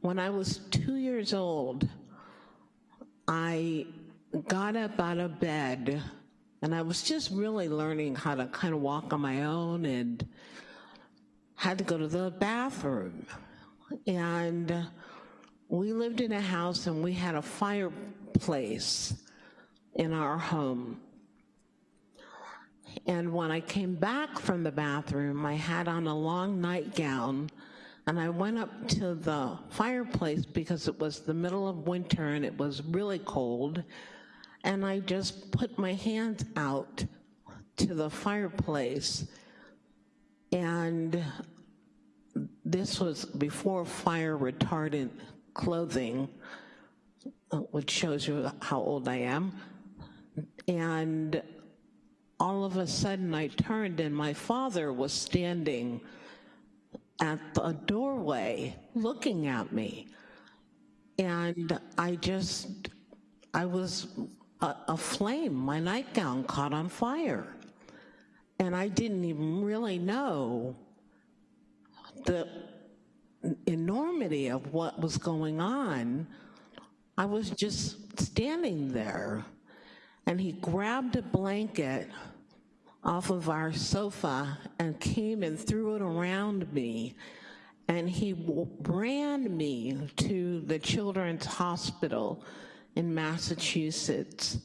When I was two years old, I got up out of bed and I was just really learning how to kind of walk on my own and had to go to the bathroom. And we lived in a house and we had a fireplace in our home. And when I came back from the bathroom, I had on a long nightgown and I went up to the fireplace because it was the middle of winter and it was really cold. And I just put my hands out to the fireplace. And this was before fire retardant clothing, uh, which shows you how old I am. And all of a sudden I turned and my father was standing at the doorway looking at me. And I just, I was a, a flame. My nightgown caught on fire. And I didn't even really know the enormity of what was going on. I was just standing there and he grabbed a blanket off of our sofa and came and threw it around me. And he ran me to the Children's Hospital in Massachusetts.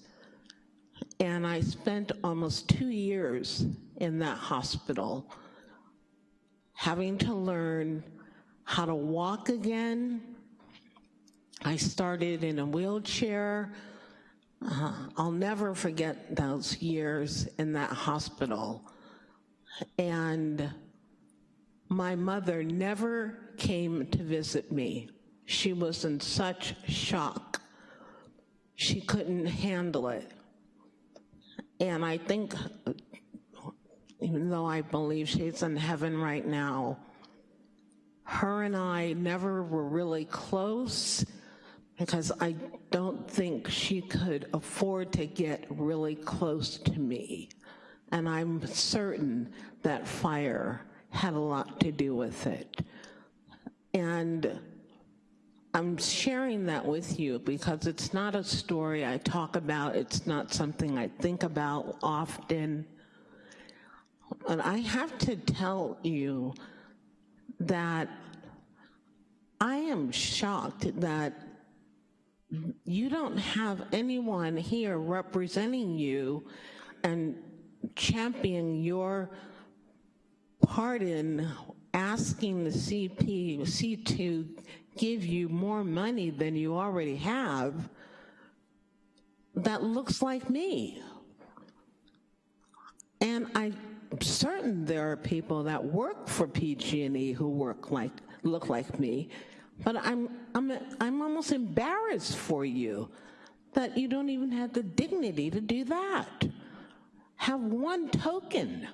And I spent almost two years in that hospital having to learn how to walk again. I started in a wheelchair, uh, I'll never forget those years in that hospital. And my mother never came to visit me. She was in such shock. She couldn't handle it. And I think, even though I believe she's in heaven right now, her and I never were really close because I don't think she could afford to get really close to me. And I'm certain that fire had a lot to do with it. And I'm sharing that with you because it's not a story I talk about, it's not something I think about often. And I have to tell you that I am shocked that you don't have anyone here representing you and championing your part in asking the CPUC to give you more money than you already have that looks like me. And I'm certain there are people that work for PG&E who work like, look like me, But I'm, I'm, I'm almost embarrassed for you that you don't even have the dignity to do that. Have one token.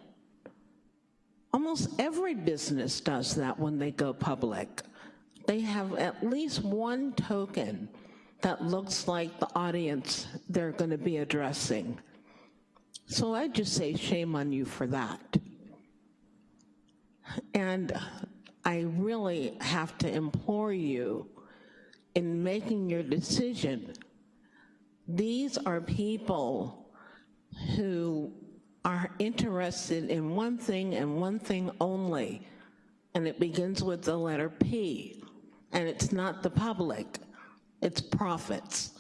Almost every business does that when they go public. They have at least one token that looks like the audience they're going to be addressing. So I just say shame on you for that. And I really have to implore you in making your decision. These are people who are interested in one thing and one thing only, and it begins with the letter P, and it's not the public, it's profits.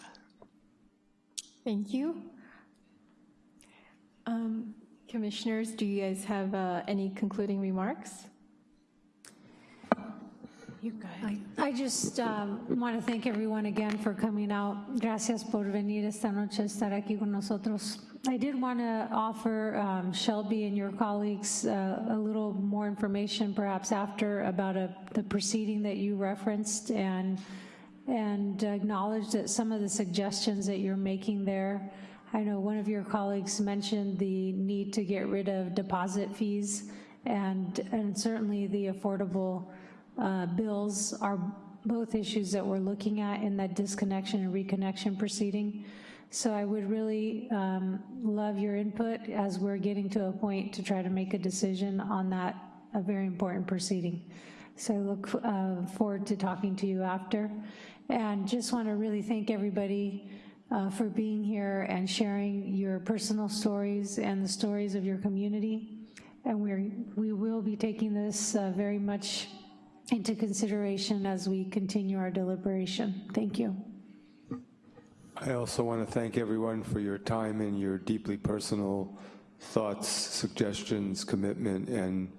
Thank you. Um, Commissioners, do you guys have uh, any concluding remarks?
I, I just um, want to thank everyone again for coming out. Gracias por venir esta noche estar aquí con nosotros. I did want to offer um, Shelby and your colleagues uh, a little more information perhaps after about a, the proceeding that you referenced and, and acknowledge that some of the suggestions that you're making there I know one of your colleagues mentioned the need to get rid of deposit fees and, and certainly the affordable uh, bills are both issues that we're looking at in that disconnection and reconnection proceeding. So I would really um, love your input as we're getting to a point to try to make a decision on that, a very important proceeding. So I look uh, forward to talking to you after. And just want to really thank everybody uh, for being here and sharing your personal stories and the stories of your community. And we're, we will be taking this uh, very much into consideration as we continue our deliberation. Thank you.
I also want to thank everyone for your time and your deeply personal thoughts, suggestions, commitment, and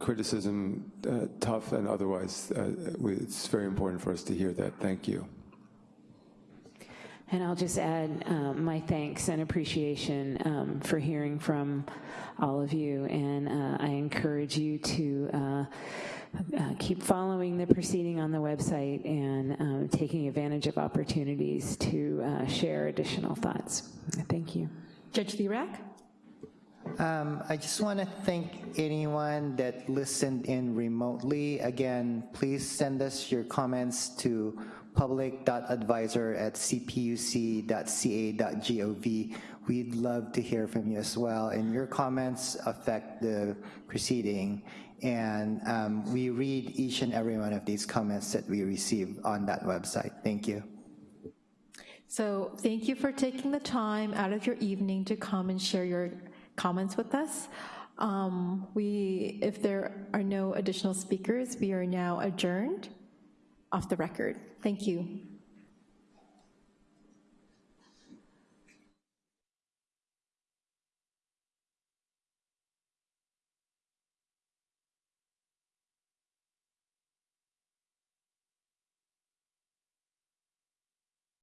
criticism, uh, tough and otherwise. Uh, it's very important for us to hear that. Thank you.
And I'll just add um, my thanks and appreciation um, for hearing from all of you. And uh, I encourage you to uh, keep following the proceeding on the website and um, taking advantage of opportunities to uh, share additional thoughts. Thank you.
Judge Lirag?
Um, I just want to thank anyone that listened in remotely. Again, please send us your comments to public.advisor at cpuc.ca.gov. We'd love to hear from you as well, and your comments affect the proceeding. And um, we read each and every one of these comments that we receive on that website. Thank you.
So thank you for taking the time out of your evening to come and share your comments with us. Um, we, if there are no additional speakers, we are now adjourned off the record. Thank you.